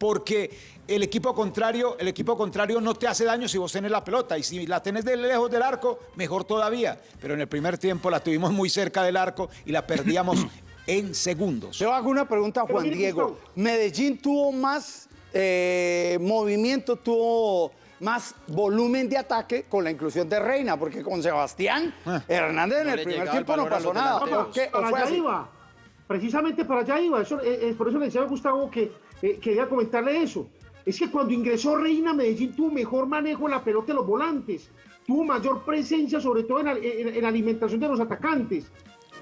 Porque el equipo contrario, el equipo contrario no te hace daño si vos tenés la pelota. Y si la tenés de lejos del arco, mejor todavía. Pero en el primer tiempo la tuvimos muy cerca del arco y la perdíamos en segundos. Yo hago una pregunta a Juan Diego. Medellín tuvo más eh, movimiento, tuvo más volumen de ataque con la inclusión de Reina, porque con Sebastián Hernández en No el primer tiempo no pasó nada. delanteros. ¿O qué? ¿O para fue allá así? iba. Precisamente para allá iba. Eso, eh, eh, por eso le decía a Gustavo que eh, quería comentarle eso. Es que cuando ingresó Reina, Medellín tuvo mejor manejo en la pelota de los volantes. Tuvo mayor presencia, sobre todo en, en- en alimentación de los atacantes.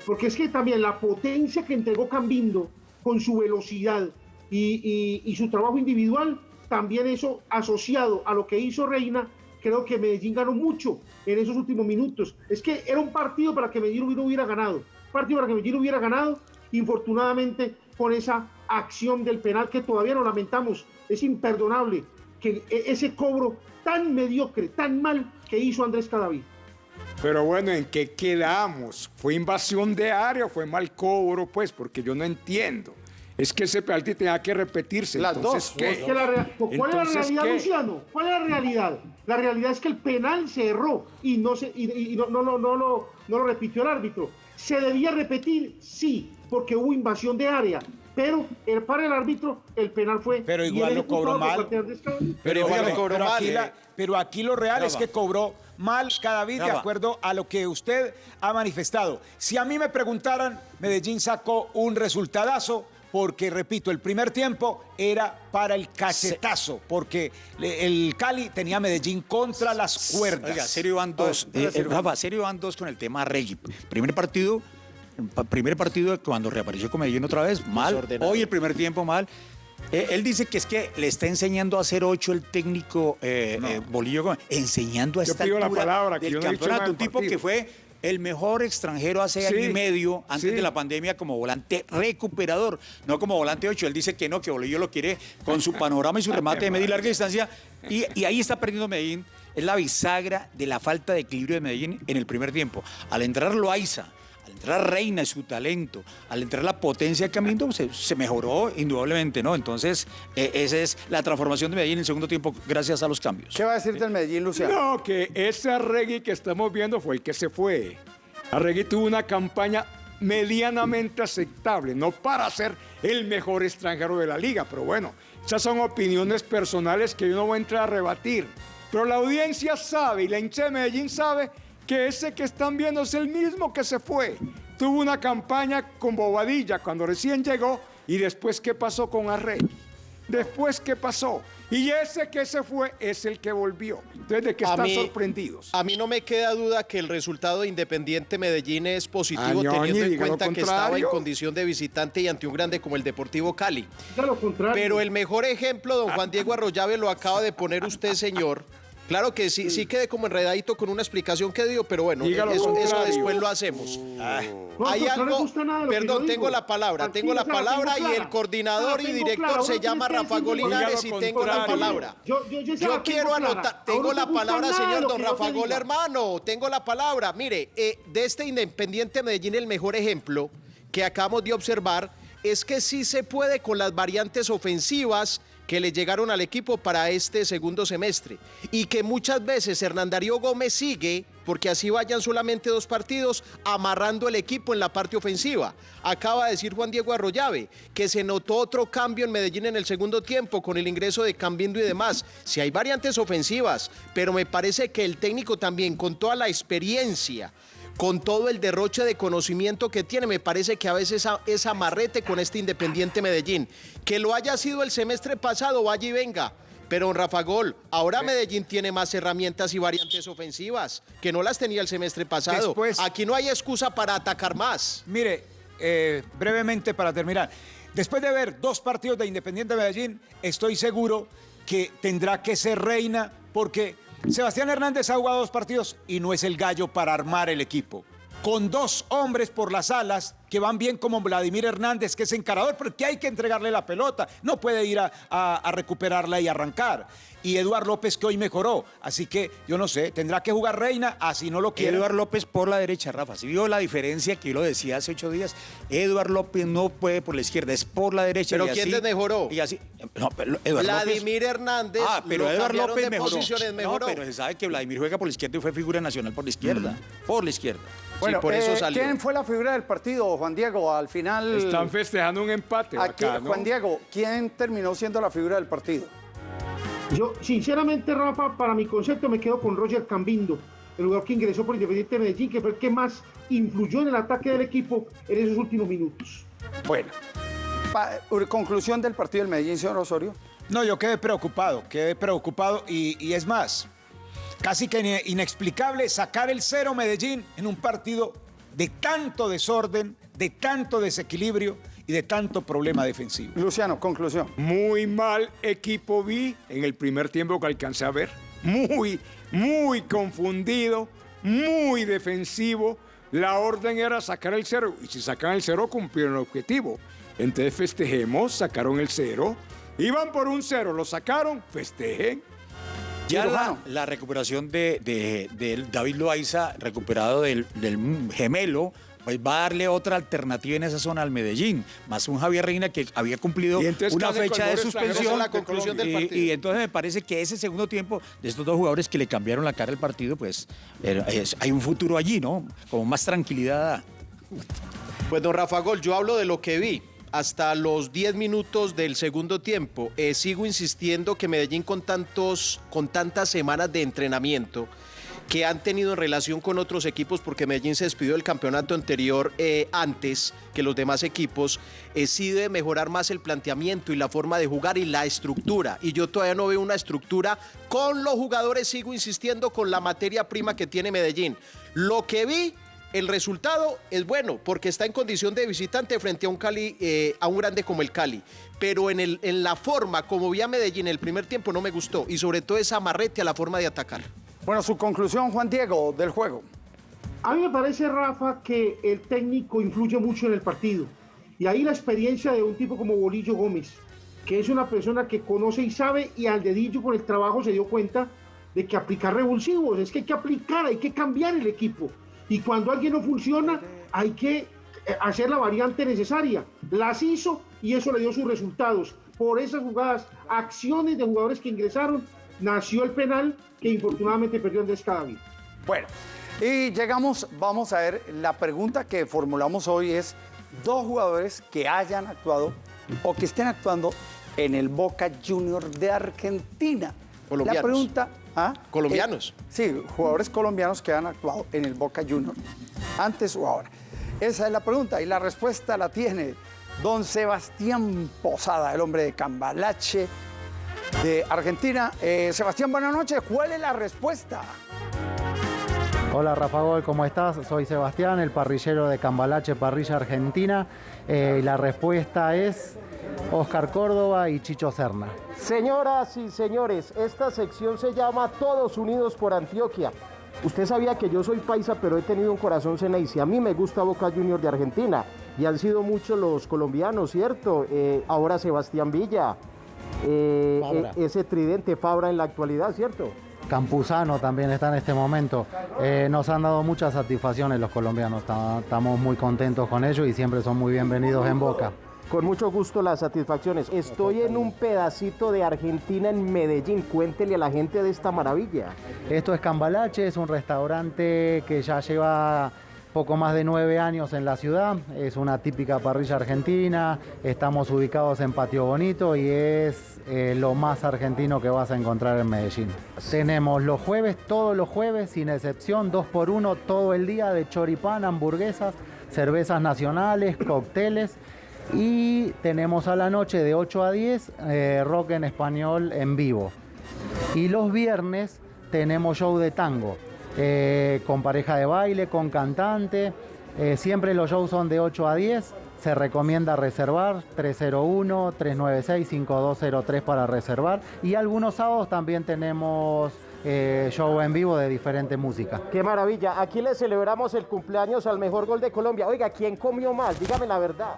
Porque es que también la potencia que entregó Cambindo con su velocidad y, y- y su trabajo individual, también eso asociado a lo que hizo Reina, creo que Medellín ganó mucho en esos últimos minutos. Es que era un partido para que Medellín hubiera, hubiera ganado. Partido para que Medellín hubiera ganado, infortunadamente, con esa acción del penal que todavía lo lamentamos. Es imperdonable que e- ese cobro tan mediocre, tan mal que hizo Andrés Cadavid. Pero bueno, ¿en qué quedamos? ¿Fue invasión de área o fue mal cobro? Pues, porque yo no entiendo. Es que ese penalti tenía que repetirse. Las Entonces, dos. ¿qué? Es que la rea- ¿Cuál es la realidad, ¿qué? Luciano? ¿Cuál es la realidad? La realidad es que el penal se erró y no, se, y, y no, no, no, no lo, no lo repitió el árbitro. ¿Se debía repetir? Sí, porque hubo invasión de área. Pero el, para el árbitro, el penal fue. Pero igual lo cobró mal. Pero, dígame, lo cobró pero mal, aquí eh. la- pero aquí lo real es que cobró mal cada vez de acuerdo a lo que usted ha manifestado. Si a mí me preguntaran, Medellín sacó un resultadazo porque, repito, el primer tiempo era para el cachetazo, porque el Cali tenía a Medellín contra las cuerdas. Oiga, serio van dos. Eh, eh, Rafa, serio van dos con el tema Regui. Primer partido, pa- primer partido cuando reapareció con Medellín otra vez, mal. Desordenado. Hoy el primer tiempo mal. Eh, él dice que es que le está enseñando a hacer ocho el técnico eh, eh, Bolillo Gómez. Enseñando a Yo esta pido la palabra, que del yo no he dicho campeonato. Un tipo que fue el mejor extranjero hace Sí, año y medio antes sí. de la pandemia como volante recuperador, no como volante 8. Él dice que no, que Bolillo lo quiere con su panorama y su remate de media y larga distancia. Y, y ahí está perdiendo Medellín es la bisagra de la falta de equilibrio de Medellín en el primer tiempo. Al entrar Loaiza, entrar Reina y su talento, al entrar la potencia de Camino, se, se mejoró indudablemente, ¿no? Entonces, eh, esa es la transformación de Medellín en el segundo tiempo gracias a los cambios. ¿Qué va a decir del Medellín, Luciano? No, que ese Arregui que estamos viendo fue el que se fue. Arregui tuvo una campaña medianamente aceptable, no para ser el mejor extranjero de la liga, pero bueno, esas son opiniones personales que yo no voy a entrar a rebatir. Pero la audiencia sabe y la hincha de Medellín sabe que ese que están viendo es el mismo que se fue. Tuvo una campaña con Bobadilla cuando recién llegó y después qué pasó con Arregui. Después qué pasó. Y ese que se fue es el que volvió. Entonces, ¿de qué A están mí- sorprendidos? A mí no me queda duda que el resultado de Independiente Medellín es positivo, teniendo en cuenta que estaba en condición de visitante y ante un grande como el Deportivo Cali. Ya lo contrario. Pero el mejor ejemplo, don Juan Diego Arroyave, lo acaba de poner usted, señor. Claro que sí, sí quedé como enredadito con una explicación que dio, pero bueno, eso, después lo hacemos. No, Hay pues, no algo, gusta nada lo perdón, tengo la palabra, tengo la palabra tengo y clara. el coordinador y director se llama Rafa Golinares y tengo la palabra. Yo, quiero anotar, tengo la palabra, señor don Rafa Gol, hermano, tengo la palabra. Mire, eh, de este Independiente Medellín, el mejor ejemplo que acabamos de observar es que sí se puede con las variantes ofensivas que le llegaron al equipo para este segundo semestre y que muchas veces Hernán Darío Gómez sigue, porque así vayan solamente dos partidos, amarrando el equipo en la parte ofensiva. Acaba de decir Juan Diego Arroyave que se notó otro cambio en Medellín en el segundo tiempo con el ingreso de Cambindo y demás. Si hay variantes ofensivas, pero me parece que el técnico también con toda la experiencia con todo el derroche de conocimiento que tiene, me parece que a veces es amarrete con este Independiente Medellín. Que lo haya sido el semestre pasado, vaya y venga. Pero don Rafa Gol, ahora Medellín tiene más herramientas y variantes ofensivas que no las tenía el semestre pasado. Después- Aquí no hay excusa para atacar más. Mire, eh, brevemente para terminar. Después de ver dos partidos de Independiente Medellín, estoy seguro que tendrá que ser reina porque Sebastián Hernández ha jugado dos partidos y no es el gallo para armar el equipo. Con dos hombres por las alas que van bien como Vladimir Hernández, que es encarador, porque hay que entregarle la pelota. No puede ir a, a- a recuperarla y arrancar. Y Eduard López, que hoy mejoró. Así que yo no sé, tendrá que jugar reina, así no lo quiere. Eduard López por la derecha, Rafa. Si vio la diferencia que yo lo decía hace ocho días, Eduard López no puede por la izquierda, es por la derecha. ¿Pero y quién así- desmejoró? Y así. No, pero Eduard López- Vladimir Hernández Ah, pero lo Eduard López de mejoró. posiciones, mejoró. No, pero se sabe que Vladimir juega por la izquierda y fue figura nacional por la izquierda. Por la izquierda. Bueno, por eso eh, salió. ¿quién fue la figura del partido, Juan Diego? Al final... Están festejando un empate. Aquí, bacano. Juan Diego, ¿quién terminó siendo la figura del partido? Yo, sinceramente, Rafa, para mi concepto me quedo con Roger Cambindo, el jugador que ingresó por Independiente de Medellín, que fue el que más influyó en el ataque del equipo en esos últimos minutos. Bueno, pa- conclusión del partido del Medellín, señor Osorio. No, yo quedé preocupado, quedé preocupado y, y es más, casi que ine- inexplicable sacar el cero Medellín en un partido de tanto desorden, de tanto desequilibrio y de tanto problema defensivo. Luciano, conclusión. Muy mal equipo vi en el primer tiempo que alcancé a ver. Muy, muy confundido, muy defensivo. La orden era sacar el cero. Y si sacan el cero, cumplieron el objetivo. Entonces festejemos, sacaron el cero. Iban por un cero, lo sacaron, festejen. Ya la, recuperación de, David Loaiza, recuperado del, del gemelo, pues va a darle otra alternativa en esa zona al Medellín. Más un Javier Reina que había cumplido una ¿qué hace fecha de suspensión. de la conclusión del y, partido? y entonces me parece que ese segundo tiempo de estos dos jugadores que le cambiaron la cara al partido, pues es- hay un futuro allí, ¿no? Como más tranquilidad. Pues don Rafa Gol, yo hablo de lo que vi. Hasta los 10 minutos del segundo tiempo, eh, sigo insistiendo que Medellín con, tantos, con tantas semanas de entrenamiento que han tenido en relación con otros equipos, porque Medellín se despidió del campeonato anterior eh, antes que los demás equipos, eh, sí debe mejorar más el planteamiento y la forma de jugar y la estructura. Y yo todavía no veo una estructura con los jugadores, sigo insistiendo, con la materia prima que tiene Medellín. Lo que vi el resultado es bueno porque está en condición de visitante frente a un Cali, eh, a un grande como el Cali. Pero en, el, en la forma como vi a Medellín el primer tiempo no me gustó y sobre todo esa amarrete a la forma de atacar. Bueno, su conclusión, Juan Diego, del juego. A mí me parece, Rafa, que el técnico influye mucho en el partido. Y ahí la experiencia de un tipo como Bolillo Gómez, que es una persona que conoce y sabe y al dedillo con el trabajo se dio cuenta de que aplicar revulsivos, es que hay que aplicar, hay que cambiar el equipo. Y cuando alguien no funciona, hay que eh, hacer la variante necesaria. Las hizo y eso le dio sus resultados. Por esas jugadas, acciones de jugadores que ingresaron, nació el penal que infortunadamente perdió Andrés Cadavid. Bueno, y llegamos, vamos a ver, la pregunta que formulamos hoy es dos jugadores que hayan actuado o que estén actuando en el Boca Junior de Argentina. Colombianos. La pregunta... ¿ah? Colombianos. Eh, sí, jugadores colombianos que han actuado en el Boca Junior, antes o ahora. Esa es la pregunta y la respuesta la tiene don Sebastián Posada, el hombre de Cambalache de Argentina. Eh, Sebastián, buenas noches. ¿Cuál es la respuesta? Hola Rafa Gol, ¿cómo estás? Soy Sebastián, el parrillero de Cambalache Parrilla Argentina. Eh, y la respuesta es Oscar Córdoba y Chicho Serna. Señoras y señores, esta sección se llama Todos Unidos por Antioquia. Usted sabía que yo soy paisa, pero he tenido un corazón Ceneice. A mí me gusta Boca Junior de Argentina. Y han sido muchos los colombianos, ¿cierto? Eh, ahora Sebastián Villa. Eh, Fabra. e- ese tridente Fabra en la actualidad, ¿cierto? Campuzano también está en este momento. Eh, nos han dado muchas satisfacciones los colombianos. Ta- Estamos muy contentos con ellos y siempre son muy bienvenidos en Boca. Con mucho gusto las satisfacciones. Estoy en un pedacito de Argentina en Medellín. Cuéntele a la gente de esta maravilla. Esto es Cambalache, es un restaurante que ya lleva poco más de nueve años en la ciudad. Es una típica parrilla argentina. Estamos ubicados en Patio Bonito y es eh, lo más argentino que vas a encontrar en Medellín. Tenemos los jueves, todos los jueves, sin excepción, dos por uno todo el día de choripán, hamburguesas, cervezas nacionales, cócteles. Y tenemos a la noche de 8 a 10 eh, rock en español en vivo. Y los viernes tenemos show de tango, eh, con pareja de baile, con cantante. Eh, siempre los shows son de 8 a 10. Se recomienda reservar 301-396-5203 para reservar. Y algunos sábados también tenemos eh, show en vivo de diferente música. Qué maravilla. Aquí le celebramos el cumpleaños al mejor gol de Colombia. Oiga, ¿quién comió mal? Dígame la verdad.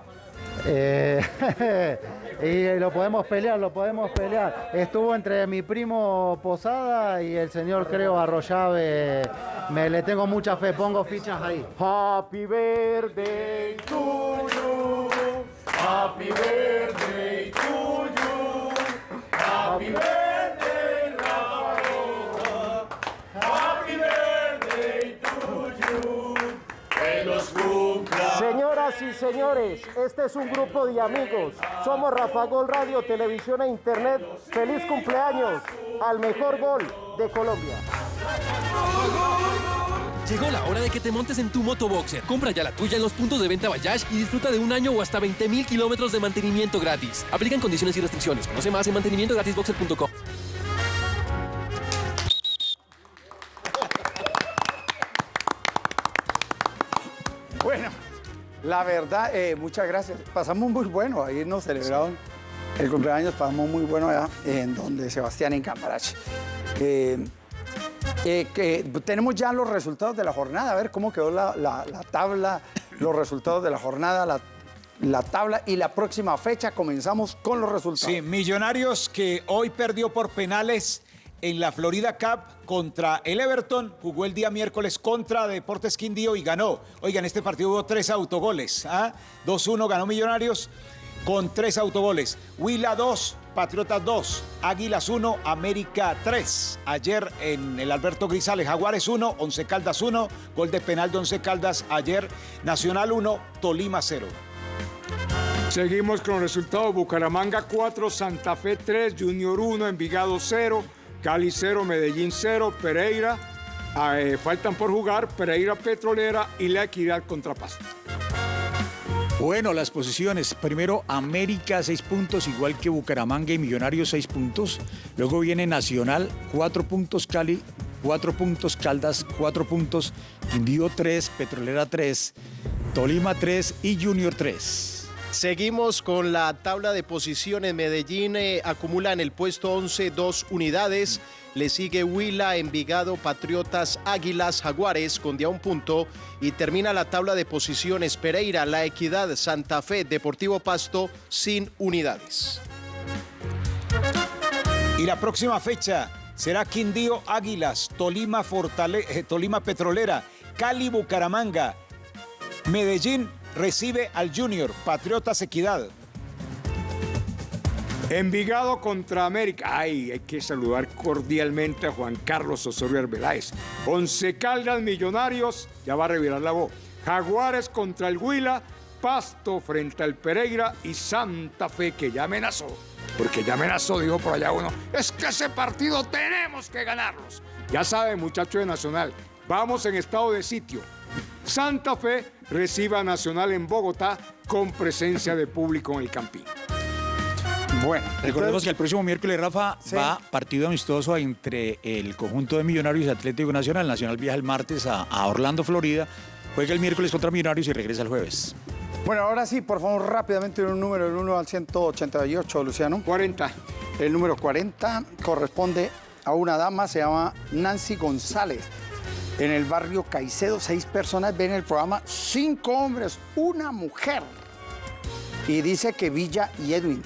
Eh, y lo podemos pelear, lo podemos pelear. Estuvo entre mi primo Posada y el señor creo Arroyave. Me le tengo mucha fe, pongo fichas ahí. Happy birthday to you. Happy birthday to you. Happy birthday. Happy birthday to you. Señoras y señores, este es un grupo de amigos. Somos Rafa Gol Radio, Televisión e Internet. Feliz cumpleaños al mejor gol de Colombia. Llegó la hora de que te montes en tu motoboxer. Compra ya la tuya en los puntos de venta Bayash y disfruta de un año o hasta 20 mil kilómetros de mantenimiento gratis. Aplican condiciones y restricciones. Conoce más en mantenimientogratisboxer.com. la verdad, eh, muchas gracias. Pasamos muy bueno, ahí nos celebraron el cumpleaños, pasamos muy bueno allá en donde Sebastián en Cambarache. Eh, eh, que tenemos ya los resultados de la jornada, a ver cómo quedó la, la- la tabla, los resultados de la jornada, la, la tabla y la próxima fecha comenzamos con los resultados. Sí, Millonarios que hoy perdió por penales en la Florida Cup contra el Everton, jugó el día miércoles contra Deportes Quindío y ganó. Oigan, este partido hubo tres autogoles. ¿ah? 2-1 ganó Millonarios con tres autogoles. Huila 2, Patriotas 2, Águilas 1, América 3. Ayer en el Alberto Grisales, Jaguares 1, Once Caldas 1, gol de penal de Once Caldas ayer, Nacional 1, Tolima 0. Seguimos con los resultados. Bucaramanga 4, Santa Fe 3, Junior 1, Envigado 0, Cali 0, Medellín 0, Pereira. ah, eh, faltan por jugar Pereira Petrolera y La Equidad contra Pasto. Bueno, las posiciones. Primero América, seis puntos, igual que Bucaramanga y Millonarios, seis puntos. Luego viene Nacional, cuatro puntos Cali, cuatro puntos Caldas, cuatro puntos Quindío, tres, Petrolera, tres, Tolima, tres y Junior, tres. Seguimos con la tabla de posiciones. Medellín eh, acumula en el puesto 11 dos unidades. Le sigue Huila, Envigado, Patriotas, Águilas, Jaguares con día un punto. Y termina la tabla de posiciones Pereira, La Equidad, Santa Fe, Deportivo Pasto sin unidades. Y la próxima fecha será Quindío Águilas, Tolima, eh, Tolima Petrolera, Cali Bucaramanga, Medellín recibe al Junior, Patriotas Equidad. Envigado contra América. Ay, hay que saludar cordialmente a Juan Carlos Osorio Arbeláez. Once Caldas Millonarios, ya va a revirar la voz. Jaguares contra el Huila, Pasto frente al Pereira y Santa Fe, que ya amenazó. Porque ya amenazó, dijo por allá uno. Es que ese partido tenemos que ganarlos. Ya saben, muchachos de Nacional, vamos en estado de sitio. Santa Fe recibe a Nacional en Bogotá con presencia de público en el Campín. Bueno, Recordemos que el próximo miércoles, Rafa, Sí. va partido amistoso entre el conjunto de Millonarios y Atlético Nacional. Nacional viaja el martes a, a Orlando, Florida. Juega el miércoles contra Millonarios y regresa el jueves. Bueno, ahora sí, por favor, rápidamente un número del 1 al 188, Luciano. 40. El número 40 corresponde a una dama, se llama Nancy González. En el barrio Caicedo, seis personas ven el programa, cinco hombres, una mujer. Y dice que Villa y Edwin.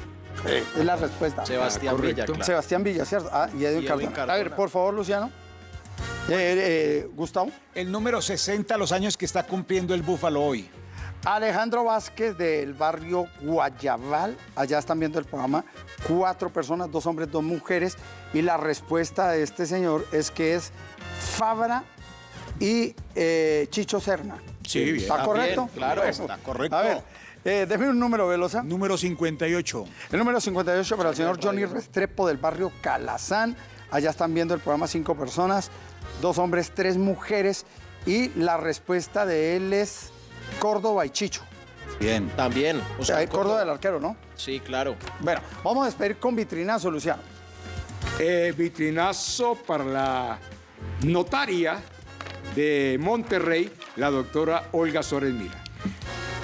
Es la respuesta. Sebastián Ah, correcto. Villa, claro. Sebastián Villa, ¿cierto? Ah, y Edwin, Y Edwin Cardona. A ver, por favor, Luciano. Eh, eh, Gustavo. El número 60, los años que está cumpliendo el Búfalo hoy. Alejandro Vázquez del barrio Guayabal, allá están viendo el programa, cuatro personas, dos hombres, dos mujeres, y la respuesta de este señor es que es Fabra y eh, Chicho Serna. Sí, bien. ¿Está Está correcto? bien, claro, Bueno, está correcto. A ver, eh, déjeme un número, Velosa. Número 58. El número 58 para el señor Johnny Restrepo del barrio Calazán. Allá están viendo el programa cinco personas, dos hombres, tres mujeres, y la respuesta de él es Córdoba y Chicho. Bien. También. O sea, Córdoba del arquero, ¿no? Sí, claro. Bueno, vamos a despedir con vitrinazo, Luciano. Eh, vitrinazo para la notaria de Monterrey, la doctora Olga Sores Mira.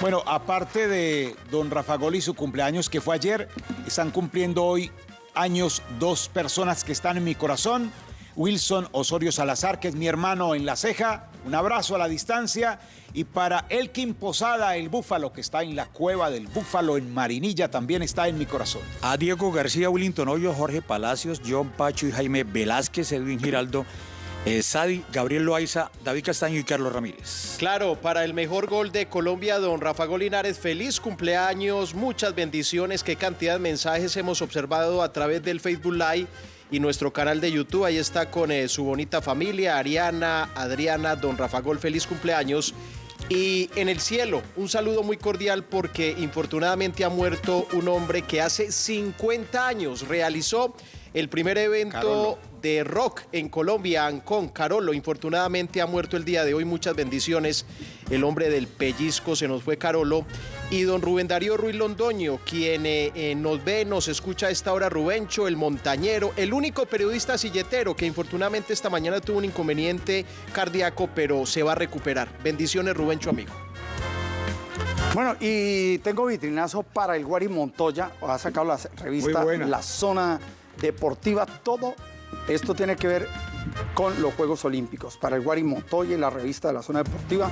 Bueno, aparte de don Rafa Gol y su cumpleaños que fue ayer, están cumpliendo hoy años dos personas que están en mi corazón. Wilson Osorio Salazar, que es mi hermano en la ceja, un abrazo a la distancia. Y para Elkin Posada, el búfalo que está en la cueva del búfalo en Marinilla, también está en mi corazón. A Diego García, Willington Hoyo, Jorge Palacios, John Pacho y Jaime Velázquez, Edwin Giraldo, eh, Sadi, Gabriel Loaiza, David Castaño y Carlos Ramírez. Claro, para el mejor gol de Colombia, don Rafa Golinares, feliz cumpleaños, muchas bendiciones, qué cantidad de mensajes hemos observado a través del Facebook Live y nuestro canal de YouTube. Ahí está con eh, su bonita familia, Ariana, Adriana, don Rafa Gol, feliz cumpleaños. Y en el cielo, un saludo muy cordial porque infortunadamente ha muerto un hombre que hace 50 años realizó el primer evento de rock en Colombia, Ancón, Carolo. Infortunadamente ha muerto el día de hoy. Muchas bendiciones. El hombre del pellizco se nos fue Carolo. Y don Rubén Darío Ruiz Londoño, quien eh, eh, nos ve, nos escucha a esta hora, Rubencho, el montañero, el único periodista silletero que infortunadamente esta mañana tuvo un inconveniente cardíaco, pero se va a recuperar. Bendiciones, Rubencho, amigo. Bueno, y tengo vitrinazo para el Guari Montoya. Ha sacado la revista. La Zona Deportiva. Todo esto tiene que ver con los Juegos Olímpicos. Para el Guari Montoya y la revista de la Zona Deportiva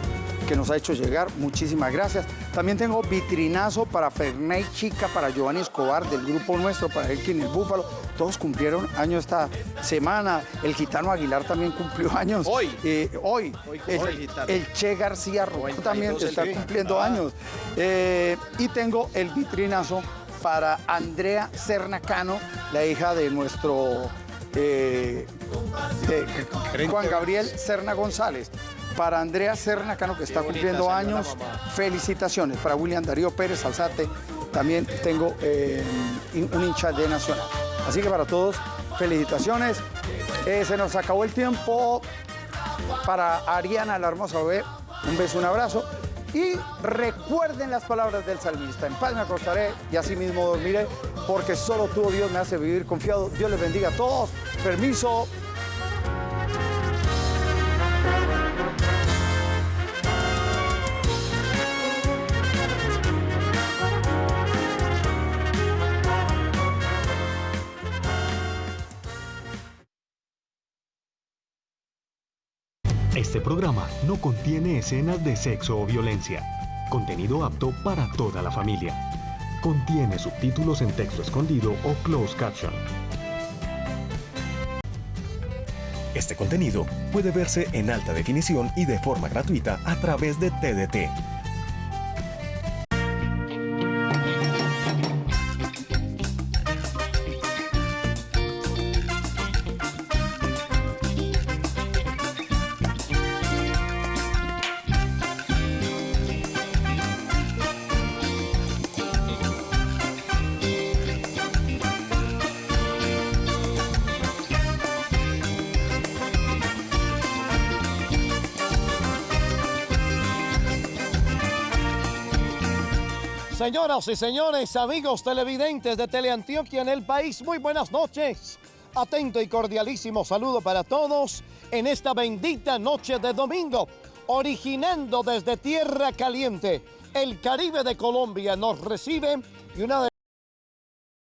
que nos ha hecho llegar. Muchísimas gracias. También tengo vitrinazo para Ferney Chica, para Giovanni Escobar del grupo nuestro, para Elkin el Búfalo. Todos cumplieron años esta semana. El Gitano Aguilar también cumplió años. Hoy. hoy. Hoy, el, Gitano. el Che García Rojo también 92 el está cumpliendo Ah. años. Eh, y tengo el vitrinazo para Andrea Cernacano, la hija de nuestro eh, de Juan Gabriel Cerna González. Para Andrea Cernacano, que está cumpliendo años, felicitaciones. Para William Darío Pérez Alzate, también tengo eh, un hincha de Nacional. Así que para todos, felicitaciones. Eh, se nos acabó el tiempo para Ariana, la hermosa bebé. Un beso, un abrazo. Y recuerden las palabras del salmista. En paz me acostaré y así mismo dormiré, porque solo tú, oh Dios, me hace vivir confiado. Dios les bendiga a todos. Permiso. Este programa no contiene escenas de sexo o violencia. Contenido apto para toda la familia. Contiene subtítulos en texto escondido o closed caption. Este contenido puede verse en alta definición y de forma gratuita a través de TDT. Señoras y señores, amigos televidentes de Teleantioquia en el país, muy buenas noches. Atento y cordialísimo saludo para todos en esta bendita noche de domingo, originando desde Tierra Caliente. El Caribe de Colombia nos recibe y una de